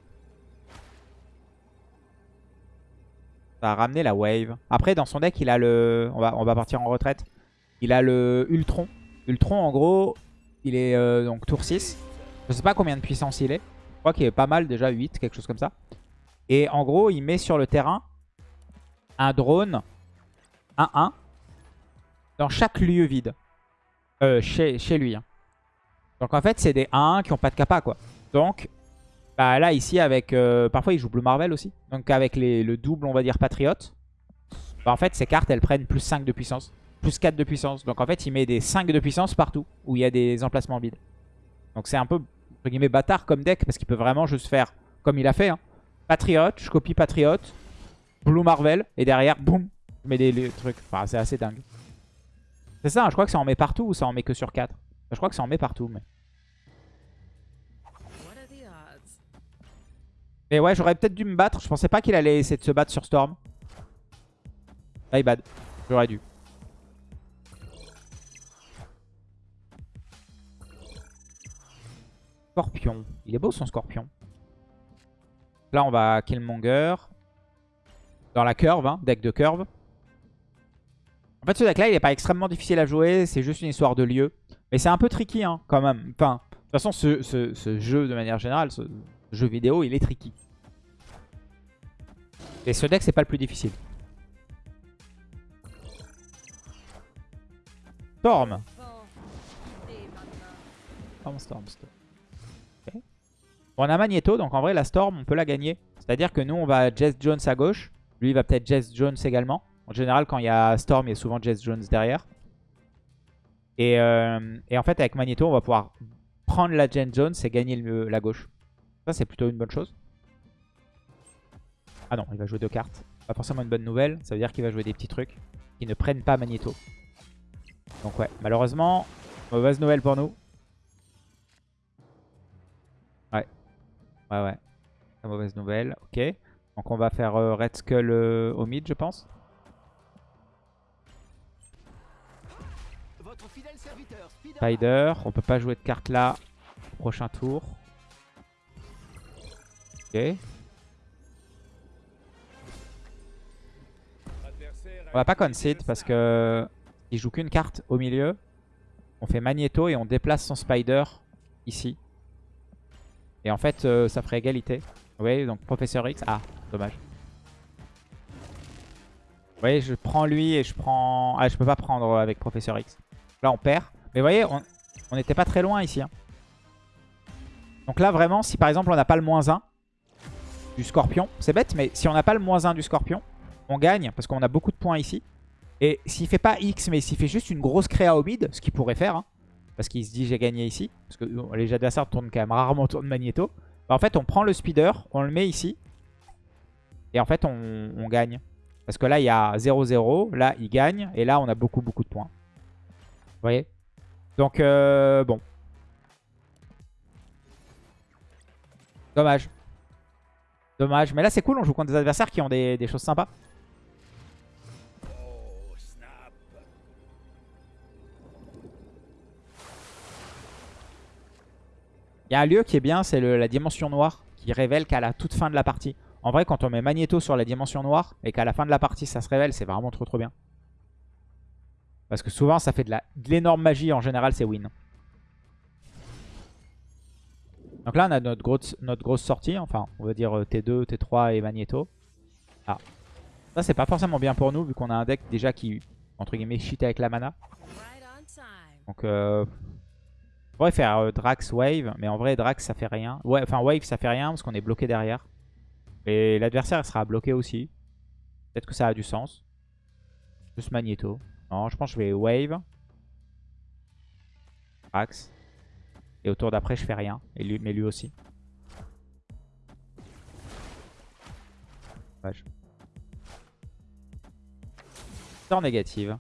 Ça a ramené la wave. Après, dans son deck, il a le... On va, on va partir en retraite. Il a le Ultron. Ultron, en gros, il est euh, donc tour 6. Je sais pas combien de puissance il est. Je crois qu'il est pas mal, déjà 8, quelque chose comme ça. Et en gros, il met sur le terrain un drone 1-1 dans chaque lieu vide. Euh, chez, chez lui. Hein. Donc en fait, c'est des 1-1 qui ont pas de kappa, quoi. Donc, bah, là, ici, avec... Euh, parfois, il joue Blue Marvel aussi. Donc avec le double, on va dire, Patriote. Bah, en fait, ces cartes, elles prennent plus 5 de puissance. Plus 4 de puissance. Donc en fait, il met des 5 de puissance partout où il y a des emplacements vides. Donc c'est un peu, entre guillemets, bâtard comme deck. Parce qu'il peut vraiment juste faire comme il a fait. Hein. Patriote, je copie Patriote. Blue Marvel. Et derrière, boum, je mets des, trucs. Enfin, c'est assez dingue. C'est ça, hein, je crois que ça en met partout ou ça en met que sur 4 Je crois que ça en met partout, mais... Mais ouais, j'aurais peut-être dû me battre. Je pensais pas qu'il allait essayer de se battre sur Storm. My bad. J'aurais dû. Scorpion. Il est beau son scorpion. Là, on va Killmonger. Dans la curve, hein, deck de curve. En fait, ce deck-là, il est pas extrêmement difficile à jouer. C'est juste une histoire de lieu. Mais c'est un peu tricky, hein, quand même. Enfin, de toute façon, ce jeu, de manière générale, jeu vidéo, il est tricky. Et ce deck, c'est pas le plus difficile. Storm. Storm, Storm, Storm. on a Magneto, donc en vrai, la Storm, on peut la gagner. C'est-à-dire que nous, on va Jess Jones à gauche. Lui, il va peut-être Jess Jones également. En général, quand il y a Storm, il y a souvent Jess Jones derrière. Et, euh, en fait, avec Magneto, on va pouvoir prendre la Jess Jones et gagner la gauche. Ça, c'est plutôt une bonne chose. Ah non, il va jouer deux cartes. Pas forcément une bonne nouvelle. Ça veut dire qu'il va jouer des petits trucs qui ne prennent pas Magneto. Donc ouais, malheureusement, mauvaise nouvelle pour nous. Ouais. Ouais, ouais. mauvaise nouvelle. Ok. Donc on va faire euh, Red Skull euh, au mid, je pense. Spider. On peut pas jouer de carte là. Prochain tour. On va pas concede parce que il joue qu'une carte au milieu. On fait Magneto et on déplace son Spider ici. Et en fait, euh, ça ferait égalité. Vous voyez, donc Professeur X. Ah, dommage. Vous voyez, je prends lui et je prends... Ah, je peux pas prendre avec Professeur X. Là, on perd. Mais vous voyez, on n'était pas très loin ici. Hein. Donc là, vraiment, si par exemple, on n'a pas le moins 1 du Scorpion, c'est bête, mais si on n'a pas le moins 1 du Scorpion, on gagne parce qu'on a beaucoup de points ici. Et s'il fait pas X, mais s'il fait juste une grosse créa au mid, ce qu'il pourrait faire, hein, parce qu'il se dit j'ai gagné ici, parce que les adversaires tournent quand même rarement autour de Magneto, bah, en fait on prend le speeder, on le met ici, et en fait on, gagne. Parce que là il y a 0-0, là il gagne, et là on a beaucoup beaucoup de points. Vous voyez? Donc euh, bon. Dommage. Dommage. Mais là, c'est cool. On joue contre des adversaires qui ont des, choses sympas. Il y a un lieu qui est bien, c'est la dimension noire qui révèle qu'à la toute fin de la partie. En vrai, quand on met Magneto sur la dimension noire et qu'à la fin de la partie ça se révèle, c'est vraiment trop trop bien. Parce que souvent ça fait de l'énorme magie, en général c'est win. Donc là on a notre grosse, notre grosse sortie, enfin on va dire T2, euh, T3 et Magneto. Ah. Ça c'est pas forcément bien pour nous vu qu'on a un deck déjà qui, entre guillemets, cheat avec la mana. Donc euh, on pourrait faire euh, Drax Wave, mais en vrai Drax ça fait rien. Ouais, enfin Wave ça fait rien parce qu'on est bloqué derrière. Et l'adversaire sera bloqué aussi. Peut-être que ça a du sens. Juste Magneto. Non, je pense que je vais Wave. Axe. Et au tour d'après, je fais rien. Et lui, mais lui aussi. Dommage. Sort négative.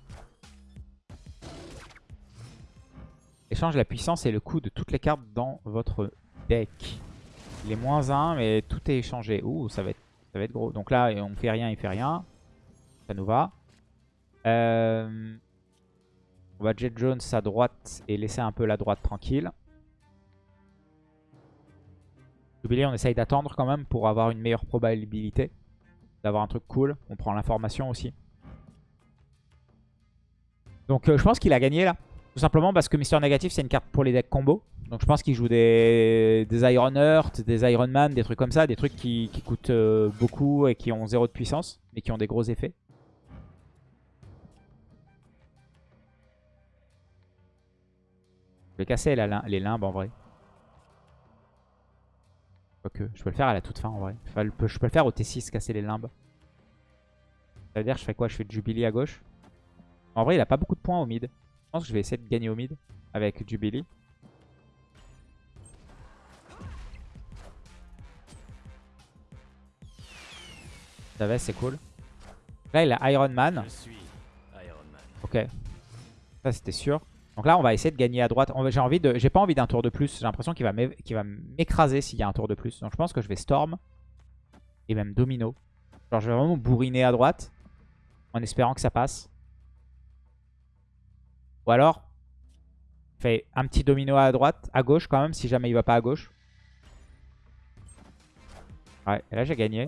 Échange la puissance et le coût de toutes les cartes dans votre deck. Il est moins 1, mais tout est échangé. Ouh, ça va être, ça va être gros. Donc là, on fait rien, il fait rien. Ça nous va. Euh, on va Jet Jones à droite et laisser un peu la droite tranquille. Jubilee, on essaye d'attendre quand même pour avoir une meilleure probabilité d'avoir un truc cool. On prend l'information aussi. Donc euh, je pense qu'il a gagné là. Tout simplement parce que Mister Négatif, c'est une carte pour les decks combo. Donc je pense qu'il joue des, Iron Earth, des Iron Man, des trucs comme ça. Des trucs qui, coûtent euh, beaucoup et qui ont zéro de puissance. Mais qui ont des gros effets. Je vais casser les limbes en vrai. Quoique, je peux le faire à la toute fin en vrai. je peux le faire au T6, casser les limbes. Ça veut dire je fais quoi? Je fais Jubilee à gauche. En vrai, il a pas beaucoup de points au mid. Je pense que je vais essayer de gagner au mid avec Jubilee. Ça c'est cool. Là, il a Iron Man. Ok. Ça, c'était sûr. Donc là, on va essayer de gagner à droite. J'ai pas envie d'un tour de plus. J'ai l'impression qu'il va m'écraser s'il y a un tour de plus. Donc je pense que je vais Storm. Et même Domino. Genre, je vais vraiment bourriner à droite. En espérant que ça passe. Ou alors, fait un petit domino à droite, à gauche quand même, si jamais il va pas à gauche. Ouais, et là j'ai gagné.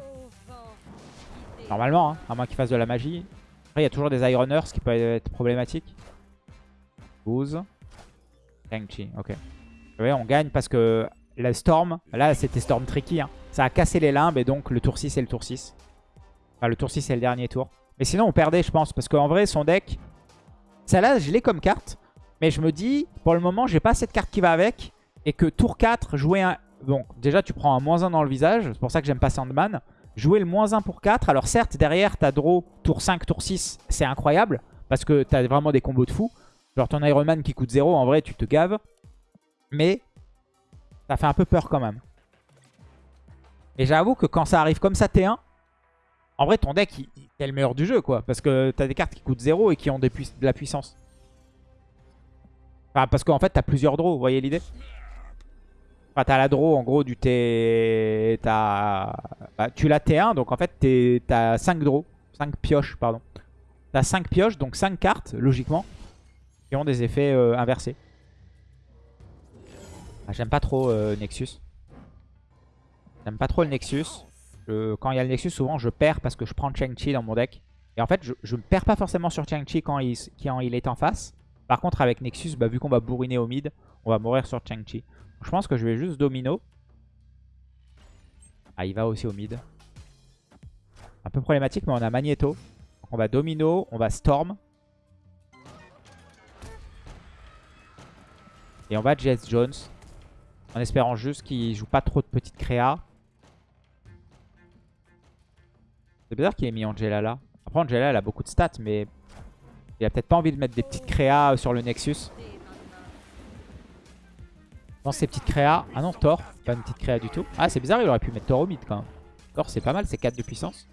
Normalement, hein, à moins qu'il fasse de la magie. Après, il y a toujours des Ironers, qui peut être problématique. 12. Shang-Chi, ok. Vous voyez, on gagne parce que la Storm, là c'était Storm Tricky. Hein. Ça a cassé les limbes et donc le tour 6 et le tour 6. Enfin, le tour 6 c'est le dernier tour. Mais sinon, on perdait, je pense. Parce qu'en vrai, son deck, celle-là, je l'ai comme carte. Mais je me dis, pour le moment, j'ai pas cette carte qui va avec. Et que tour 4, jouer un... Bon, déjà, tu prends un moins 1 dans le visage. C'est pour ça que j'aime pas Sandman. Jouer le moins 1 pour 4. Alors certes, derrière, ta draw tour 5, tour 6. C'est incroyable. Parce que t'as vraiment des combos de fou. Genre ton Iron Man qui coûte 0, en vrai, tu te gaves. Mais ça fait un peu peur quand même. Et j'avoue que quand ça arrive comme ça T1, en vrai, ton deck, il, est le meilleur du jeu, quoi. Parce que t'as des cartes qui coûtent 0 et qui ont de la puissance. Enfin, parce qu'en fait, t'as plusieurs draws, vous voyez l'idée? Enfin, t'as la draw, en gros, du T... As... Bah, tu l'as T1, donc en fait, t'as 5 draws. 5 pioches, pardon. T'as 5 pioches, donc 5 cartes, logiquement, ont des effets euh, inversés. Ah, J'aime pas trop euh, Nexus. J'aime pas trop le Nexus quand il y a le Nexus, souvent je perds parce que je prends Chang-Chi dans mon deck. Et en fait, je ne perds pas forcément sur Chang-Chi quand il, quand il est en face. Par contre, avec Nexus, bah, vu qu'on va bourriner au mid, on va mourir sur Chang-Chi. Je pense que je vais juste Domino. Ah, il va aussi au mid. Un peu problématique, mais on a Magneto. on va Domino, on va Storm. Et on va Jess Jones. En espérant juste qu'il joue pas trop de petites créas. C'est bizarre qu'il ait mis Angela là. Après, Angela, elle a beaucoup de stats, mais il a peut-être pas envie de mettre des petites créas sur le Nexus. Dans ces petites créas. Ah non, Thor. Pas une petite créa du tout. Ah, c'est bizarre, il aurait pu mettre Thor au mid quand même. Thor, c'est pas mal, c'est 4 de puissance.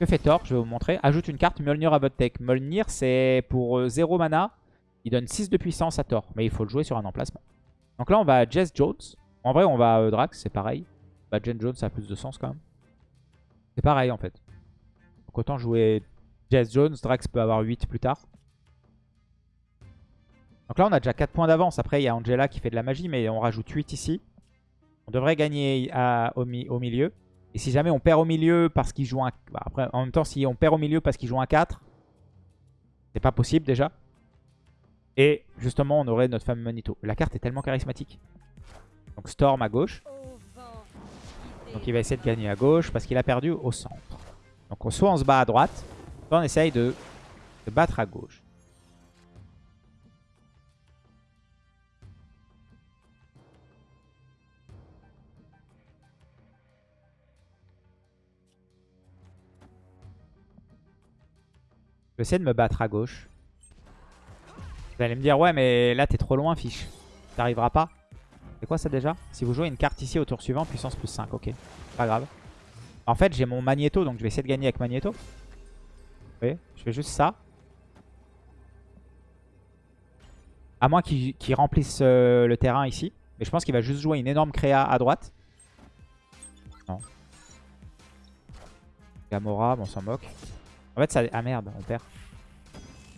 Que fait Thor? Je vais vous montrer. Ajoute une carte Mjolnir à votre deck. Mjolnir, c'est pour 0 euh, mana. Il donne 6 de puissance à Thor. Mais il faut le jouer sur un emplacement. Donc là, on va Jess Jones. En vrai, on va euh, Drax, c'est pareil. Bah, Jen Jones, ça a plus de sens quand même. C'est pareil en fait. Donc autant jouer Jess Jones, Drax peut avoir 8 plus tard. Donc là, on a déjà 4 points d'avance. Après, il y a Angela qui fait de la magie, mais on rajoute 8 ici. On devrait gagner au, milieu. Et si jamais on perd au milieu parce qu'il joue un... Bah, après, en même temps, si on perd au milieu parce qu'il joue un 4, c'est pas possible déjà. Et justement, on aurait notre fameux Manito. La carte est tellement charismatique. Donc Storm à gauche. Donc il va essayer de gagner à gauche parce qu'il a perdu au centre. Donc soit on se bat à droite, soit on essaye de se battre à gauche. Je vais essayer de me battre à gauche. Vous allez me dire, ouais, mais là, t'es trop loin, fiche. T'arriveras pas. C'est quoi ça déjà? Si vous jouez une carte ici au tour suivant, puissance plus 5, ok. Pas grave. En fait, j'ai mon Magneto, donc je vais essayer de gagner avec Magneto. Vous voyez Je fais juste ça. À moins qu'il remplisse euh, le terrain ici. Mais je pense qu'il va juste jouer une énorme créa à droite. Non. Gamora, bon, on s'en moque. En fait, ça... Ah merde, on perd.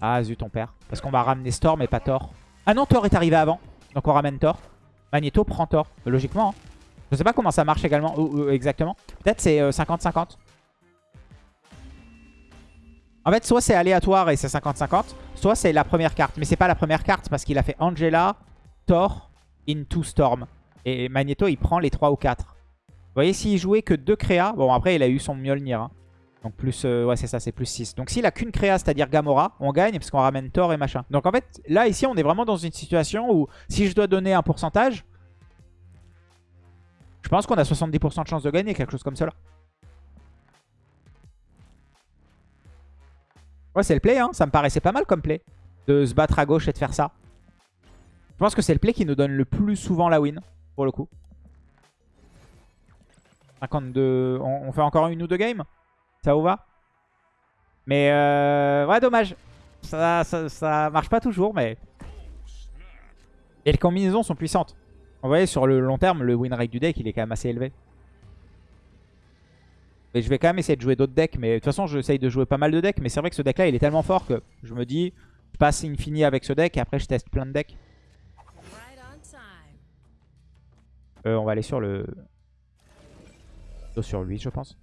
Ah zut, on perd. Parce qu'on va ramener Storm et pas Thor. Ah non, Thor est arrivé avant. Donc on ramène Thor. Magneto prend Thor. Logiquement. Hein. Je sais pas comment ça marche également exactement. Peut-être c'est 50-50. Euh, en fait, soit c'est aléatoire et c'est 50-50, soit c'est la première carte. Mais c'est pas la première carte parce qu'il a fait Angela, Thor, Into Storm. Et Magneto, il prend les 3 ou 4. Vous voyez, s'il jouait que 2 créas, bon après il a eu son Mjolnir. Hein. Donc plus, euh, ouais c'est ça, c'est plus 6. Donc s'il a qu'une créa, c'est-à-dire Gamora, on gagne parce qu'on ramène Thor et machin. Donc en fait, là ici on est vraiment dans une situation où si je dois donner un pourcentage, je pense qu'on a 70% de chance de gagner, quelque chose comme cela. Ouais c'est le play, hein. ça me paraissait pas mal comme play. De se battre à gauche et de faire ça. Je pense que c'est le play qui nous donne le plus souvent la win, pour le coup. 52... On, on fait encore une ou deux games? Ça va Mais euh, ouais, dommage. Ça, ça, marche pas toujours, mais... Et les combinaisons sont puissantes. Vous voyez, sur le long terme, le win rate du deck, il est quand même assez élevé. Et je vais quand même essayer de jouer d'autres decks. Mais de toute façon, j'essaye de jouer pas mal de decks. Mais c'est vrai que ce deck-là, il est tellement fort que je me dis... Je passe infini avec ce deck et après, je teste plein de decks. Euh, on va aller sur le... Sur lui, je pense.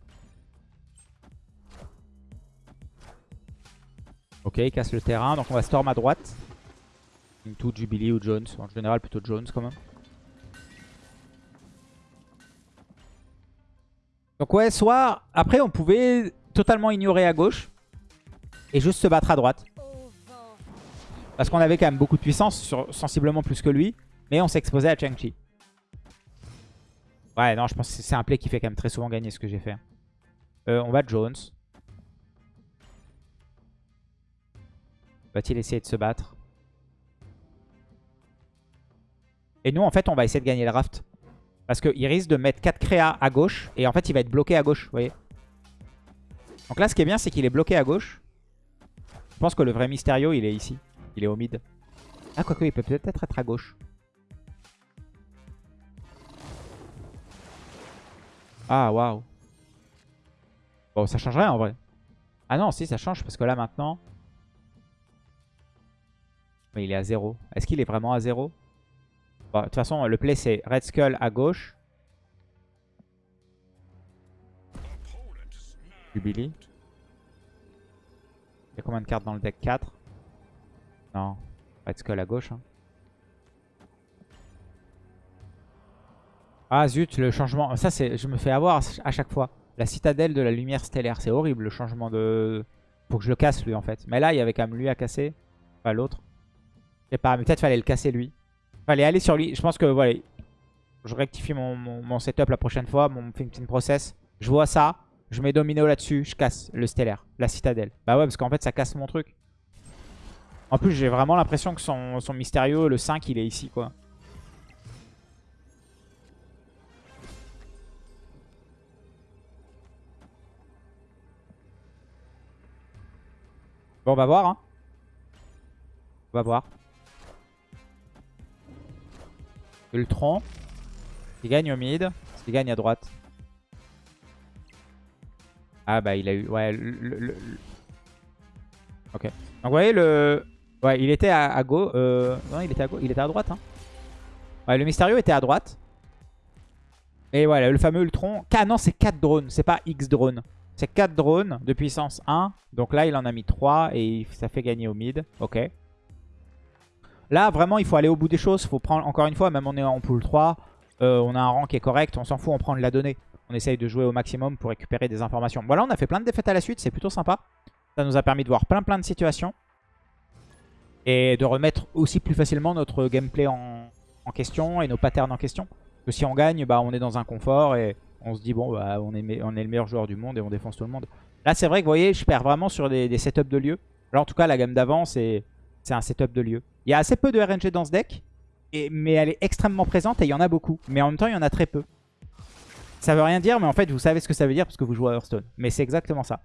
Ok, il casse le terrain. Donc on va Storm à droite. Into Jubilee ou Jones. En général, plutôt Jones quand même. Donc ouais, soit... Après, on pouvait totalement ignorer à gauche. Et juste se battre à droite. Parce qu'on avait quand même beaucoup de puissance, sensiblement plus que lui. Mais on s'exposait à Chang-Chi. Ouais, non, je pense que c'est un play qui fait quand même très souvent gagner ce que j'ai fait. Euh, on va Jones. Va-t-il essayer de se battre? Et nous, en fait, on va essayer de gagner le raft. Parce qu'il risque de mettre 4 créas à gauche. Et en fait, il va être bloqué à gauche, vous voyez. Donc là, ce qui est bien, c'est qu'il est bloqué à gauche. Je pense que le vrai Mysterio, il est ici. Il est au mid. Ah, quoique, il peut peut-être être à gauche. Ah, waouh. Bon, ça changerait en vrai. Ah non, si, ça change. Parce que là, maintenant... Mais il est à 0. Est-ce qu'il est vraiment à 0 De toute façon, le play, c'est Red Skull à gauche. Jubilee. Il y a combien de cartes dans le deck? 4 Non. Red Skull à gauche. Hein. Ah zut, le changement. Ça, c'est, je me fais avoir à chaque fois. La citadelle de la lumière stellaire. C'est horrible le changement de... Faut que je le casse lui en fait. Mais là, il y avait quand même lui à casser. Pas l'autre sais pas, mais peut-être fallait le casser lui. Fallait aller sur lui. Je pense que voilà, je rectifie mon, setup la prochaine fois, mon petite process. Je vois ça, je mets Domino là-dessus, je casse le stellaire, la citadelle. Bah ouais, parce qu'en fait ça casse mon truc. En plus, j'ai vraiment l'impression que son, son mystérieux, le 5, il est ici quoi. Bon, on va voir. Hein. On va voir. Ultron. Il gagne au mid. Il gagne à droite. Ah bah il a eu... Ouais, le... Ok. Donc vous voyez le... Ouais, il était à, gauche. Euh... Non, il était à gauche. Il était à droite. Hein. Ouais, le mystérieux était à droite. Et voilà, le fameux Ultron. Ah non, c'est 4 drones. C'est pas X drones. C'est 4 drones de puissance 1. Donc là, il en a mis 3 et ça fait gagner au mid. Ok. Là, vraiment, il faut aller au bout des choses. faut prendre, encore une fois, même on est en pool 3, euh, on a un rang qui est correct. On s'en fout, on prend de la donnée. On essaye de jouer au maximum pour récupérer des informations. Voilà, on a fait plein de défaites à la suite. C'est plutôt sympa. Ça nous a permis de voir plein plein de situations. Et de remettre aussi plus facilement notre gameplay en, question et nos patterns en question. Que si on gagne, bah, on est dans un confort et on se dit, bon, bah, on, est le meilleur joueur du monde et on défonce tout le monde. Là, c'est vrai que vous voyez, je perds vraiment sur des, des setups de lieu. Alors, en tout cas, la gamme d'avant, c'est c'est un setup de lieu. Il y a assez peu de RNG dans ce deck, et, mais elle est extrêmement présente et il y en a beaucoup. Mais en même temps, il y en a très peu. Ça veut rien dire, mais en fait, vous savez ce que ça veut dire parce que vous jouez à Hearthstone. Mais c'est exactement ça.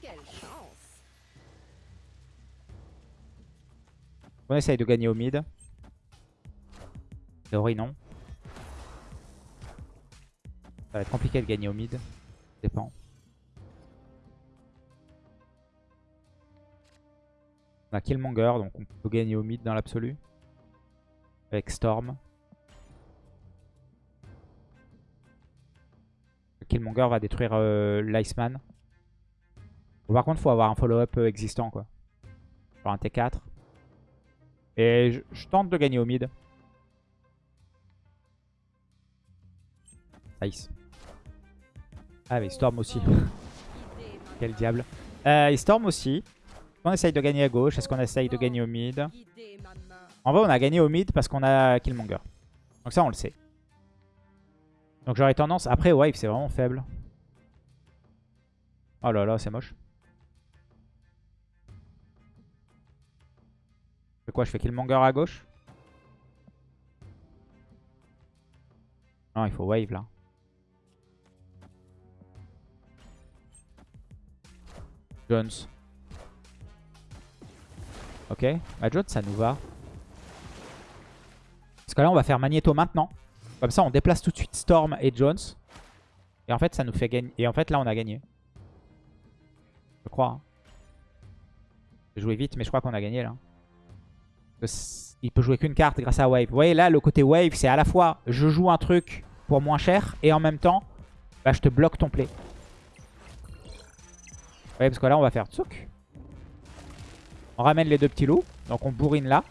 Quelle chance On essaye de gagner au mid. Théorie, non. Ça va être compliqué de gagner au mid. Dépend. On a Killmonger, donc on peut gagner au mid dans l'absolu. Avec Storm. Killmonger va détruire euh, l'Iceman. Par contre, faut avoir un follow-up euh, existant, quoi. Genre un T4. Et je, tente de gagner au mid. Nice. Ah mais storm aussi. Quel diable. Euh, storm aussi. Est-ce qu'on essaye de gagner à gauche Est-ce qu'on essaye de gagner au mid. En vrai on a gagné au mid parce qu'on a Killmonger. Donc ça on le sait. Donc j'aurais tendance... Après Wave c'est vraiment faible. Oh là là c'est moche. Je fais quoi Je fais Killmonger à gauche? Non il faut Wave là. Jones. Ok, Jones ça nous va. Parce que là on va faire Magneto maintenant. Comme ça on déplace tout de suite Storm et Jones. Et en fait ça nous fait gagner. Et en fait là on a gagné. Je crois. hein. J'ai joué vite mais je crois qu'on a gagné là. Il peut jouer qu'une carte grâce à Wave. Vous voyez là le côté Wave c'est à la fois je joue un truc pour moins cher et en même temps bah, je te bloque ton play. Ouais, parce que là, on va faire tsouk. On ramène les deux petits loups. Donc, on bourrine là.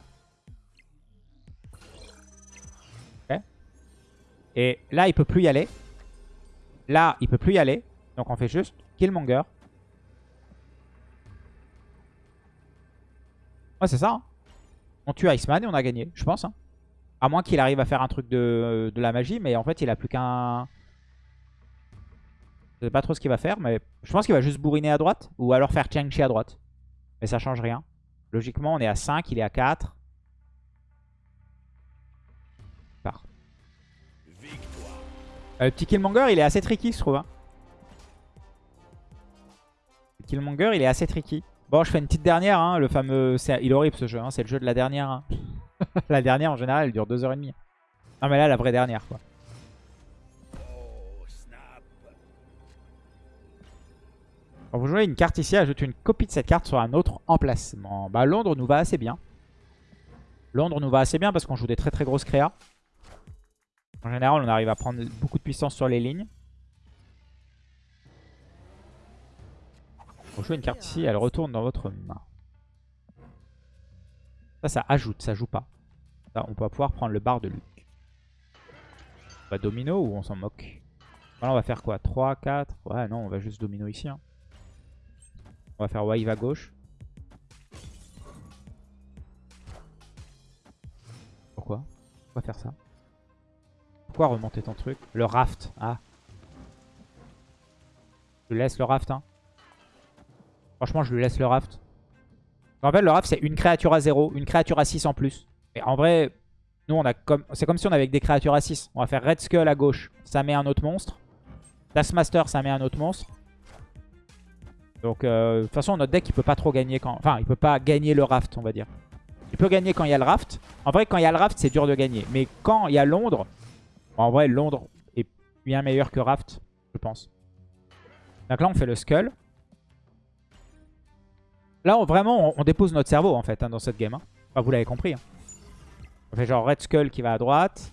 Et là, il peut plus y aller. Là, il peut plus y aller. Donc, on fait juste Killmonger. Ouais, c'est ça. hein. On tue Iceman et on a gagné, je pense. hein. À moins qu'il arrive à faire un truc de, de la magie. Mais en fait, il a plus qu'un... Je sais pas trop ce qu'il va faire, mais je pense qu'il va juste bourriner à droite. Ou alors faire Chang-Chi à droite. Mais ça change rien. Logiquement, on est à 5, il est à 4. Part. Euh, le petit Killmonger, il est assez tricky, je trouve. hein. Le Killmonger, il est assez tricky. Bon, je fais une petite dernière. hein, le fameux... Il est horrible ce jeu. hein, C'est le jeu de la dernière. la dernière, en général, elle dure 2h30. Non, mais là, la vraie dernière, quoi. Vous jouez une carte ici, ajoute une copie de cette carte sur un autre emplacement. Bah Londres nous va assez bien. Londres nous va assez bien parce qu'on joue des très très grosses créas. En général, on arrive à prendre beaucoup de puissance sur les lignes. Vous jouez une carte ici, elle retourne dans votre main. Ça, ça ajoute, ça joue pas. On va pouvoir prendre le bar de Luc. On va domino ou on s'en moque? Voilà, on va faire quoi? 3, 4 Ouais, non, on va juste domino ici. hein. On va faire wave à gauche. Pourquoi Pourquoi faire ça Pourquoi remonter ton truc Le raft. Ah. Je lui laisse le raft. Hein. Franchement, je lui laisse le raft. En fait, le raft, c'est une créature à 0, une créature à 6 en plus. Et en vrai, nous, on a comme c'est comme si on avait des créatures à 6. On va faire Red Skull à gauche. Ça met un autre monstre. Taskmaster, ça met un autre monstre. Donc, euh, de toute façon, notre deck, il peut pas trop gagner quand... Enfin, il peut pas gagner le raft, on va dire. Il peut gagner quand il y a le raft. En vrai, quand il y a le raft, c'est dur de gagner. Mais quand il y a Londres... En vrai, Londres est bien meilleur que raft. Je pense. Donc là, on fait le Skull. Là, vraiment, on, dépose notre cerveau, en fait, hein, dans cette game. hein. Enfin, vous l'avez compris. hein. On fait genre Red Skull qui va à droite.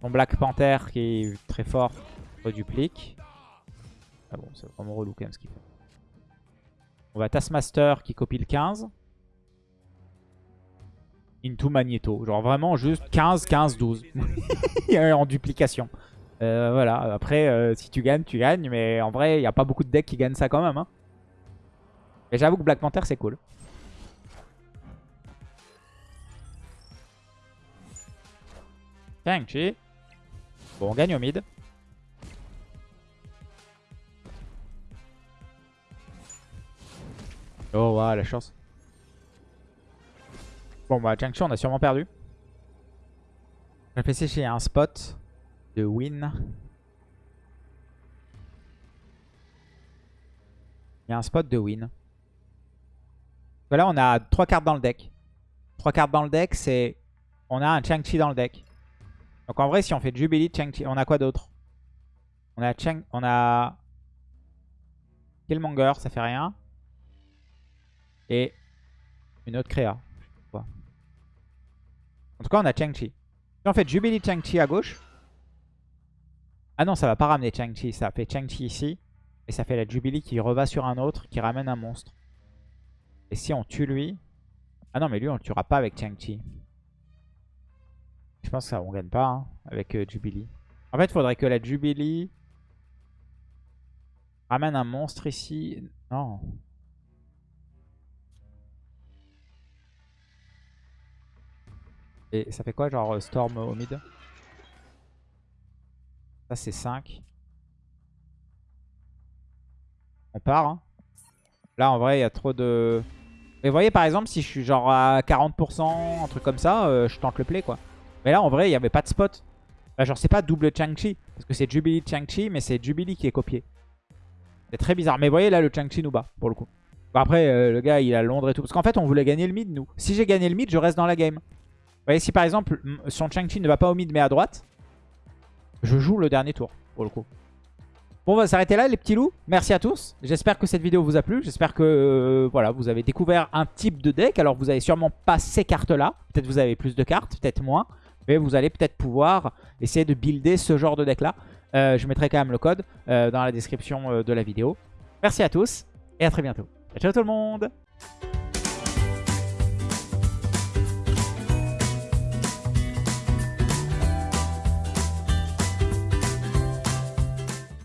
Ton Black Panther qui est très fort reduplique. Ah bon, c'est vraiment relou quand même ce qu'il fait. On va Taskmaster qui copie le 15. Into Magneto. Genre vraiment juste 15, 15, 12. en duplication. Euh, voilà, après, euh, si tu gagnes, tu gagnes. Mais en vrai, il n'y a pas beaucoup de decks qui gagnent ça quand même. Hein. Mais j'avoue que Black Panther, c'est cool. Shang-Chi. Bon, on gagne au mid. Oh, waouh, la chance. Bon, bah, Shang-Chi, on a sûrement perdu. Réfléchis a un spot de win. Il y a un spot de win. Voilà, on a trois cartes dans le deck. Trois cartes dans le deck, c'est... On a un Chang-Chi dans le deck. Donc en vrai, si on fait Jubilee, Chang-Chi, on a quoi d'autre? On a Chang... On a... Killmonger, ça fait rien. Et une autre créa. En tout cas, on a Chang-Chi. Si on fait Jubilee Chang-Chi à gauche. Ah non, ça va pas ramener Chang-Chi. Ça fait Chang-Chi ici. Et ça fait la Jubilee qui reva sur un autre, qui ramène un monstre. Et si on tue lui... Ah non, mais lui, on le tuera pas avec Chang-Chi. Je pense que ça, on gagne pas hein, avec euh, Jubilee. En fait, il faudrait que la Jubilee ramène un monstre ici. Non. Et ça fait quoi, genre euh, Storm au mid? Ça, c'est 5. On part. hein. Là, en vrai, il y a trop de... Mais vous voyez, par exemple, si je suis genre à 40%, un truc comme ça, euh, je tente le play, quoi. Mais là, en vrai, il n'y avait pas de spot. Bah, genre, c'est pas double Chang-Chi. Parce que c'est Jubilee Chang-Chi, mais c'est Jubilee qui est copié. C'est très bizarre. Mais vous voyez, là, le Chang-Chi nous bat, pour le coup. Bon, après, euh, le gars, il a Londres et tout. Parce qu'en fait, on voulait gagner le mid, nous. Si j'ai gagné le mid, je reste dans la game. Voyez, si par exemple, son Chang-Chi ne va pas au mid, mais à droite, je joue le dernier tour, pour le coup. Bon, on va s'arrêter là, les petits loups. Merci à tous. J'espère que cette vidéo vous a plu. J'espère que euh, voilà, vous avez découvert un type de deck. Alors, vous avez sûrement pas ces cartes-là. Peut-être vous avez plus de cartes, peut-être moins. Mais vous allez peut-être pouvoir essayer de builder ce genre de deck-là. Euh, je mettrai quand même le code euh, dans la description de la vidéo. Merci à tous et à très bientôt. Ciao tout le monde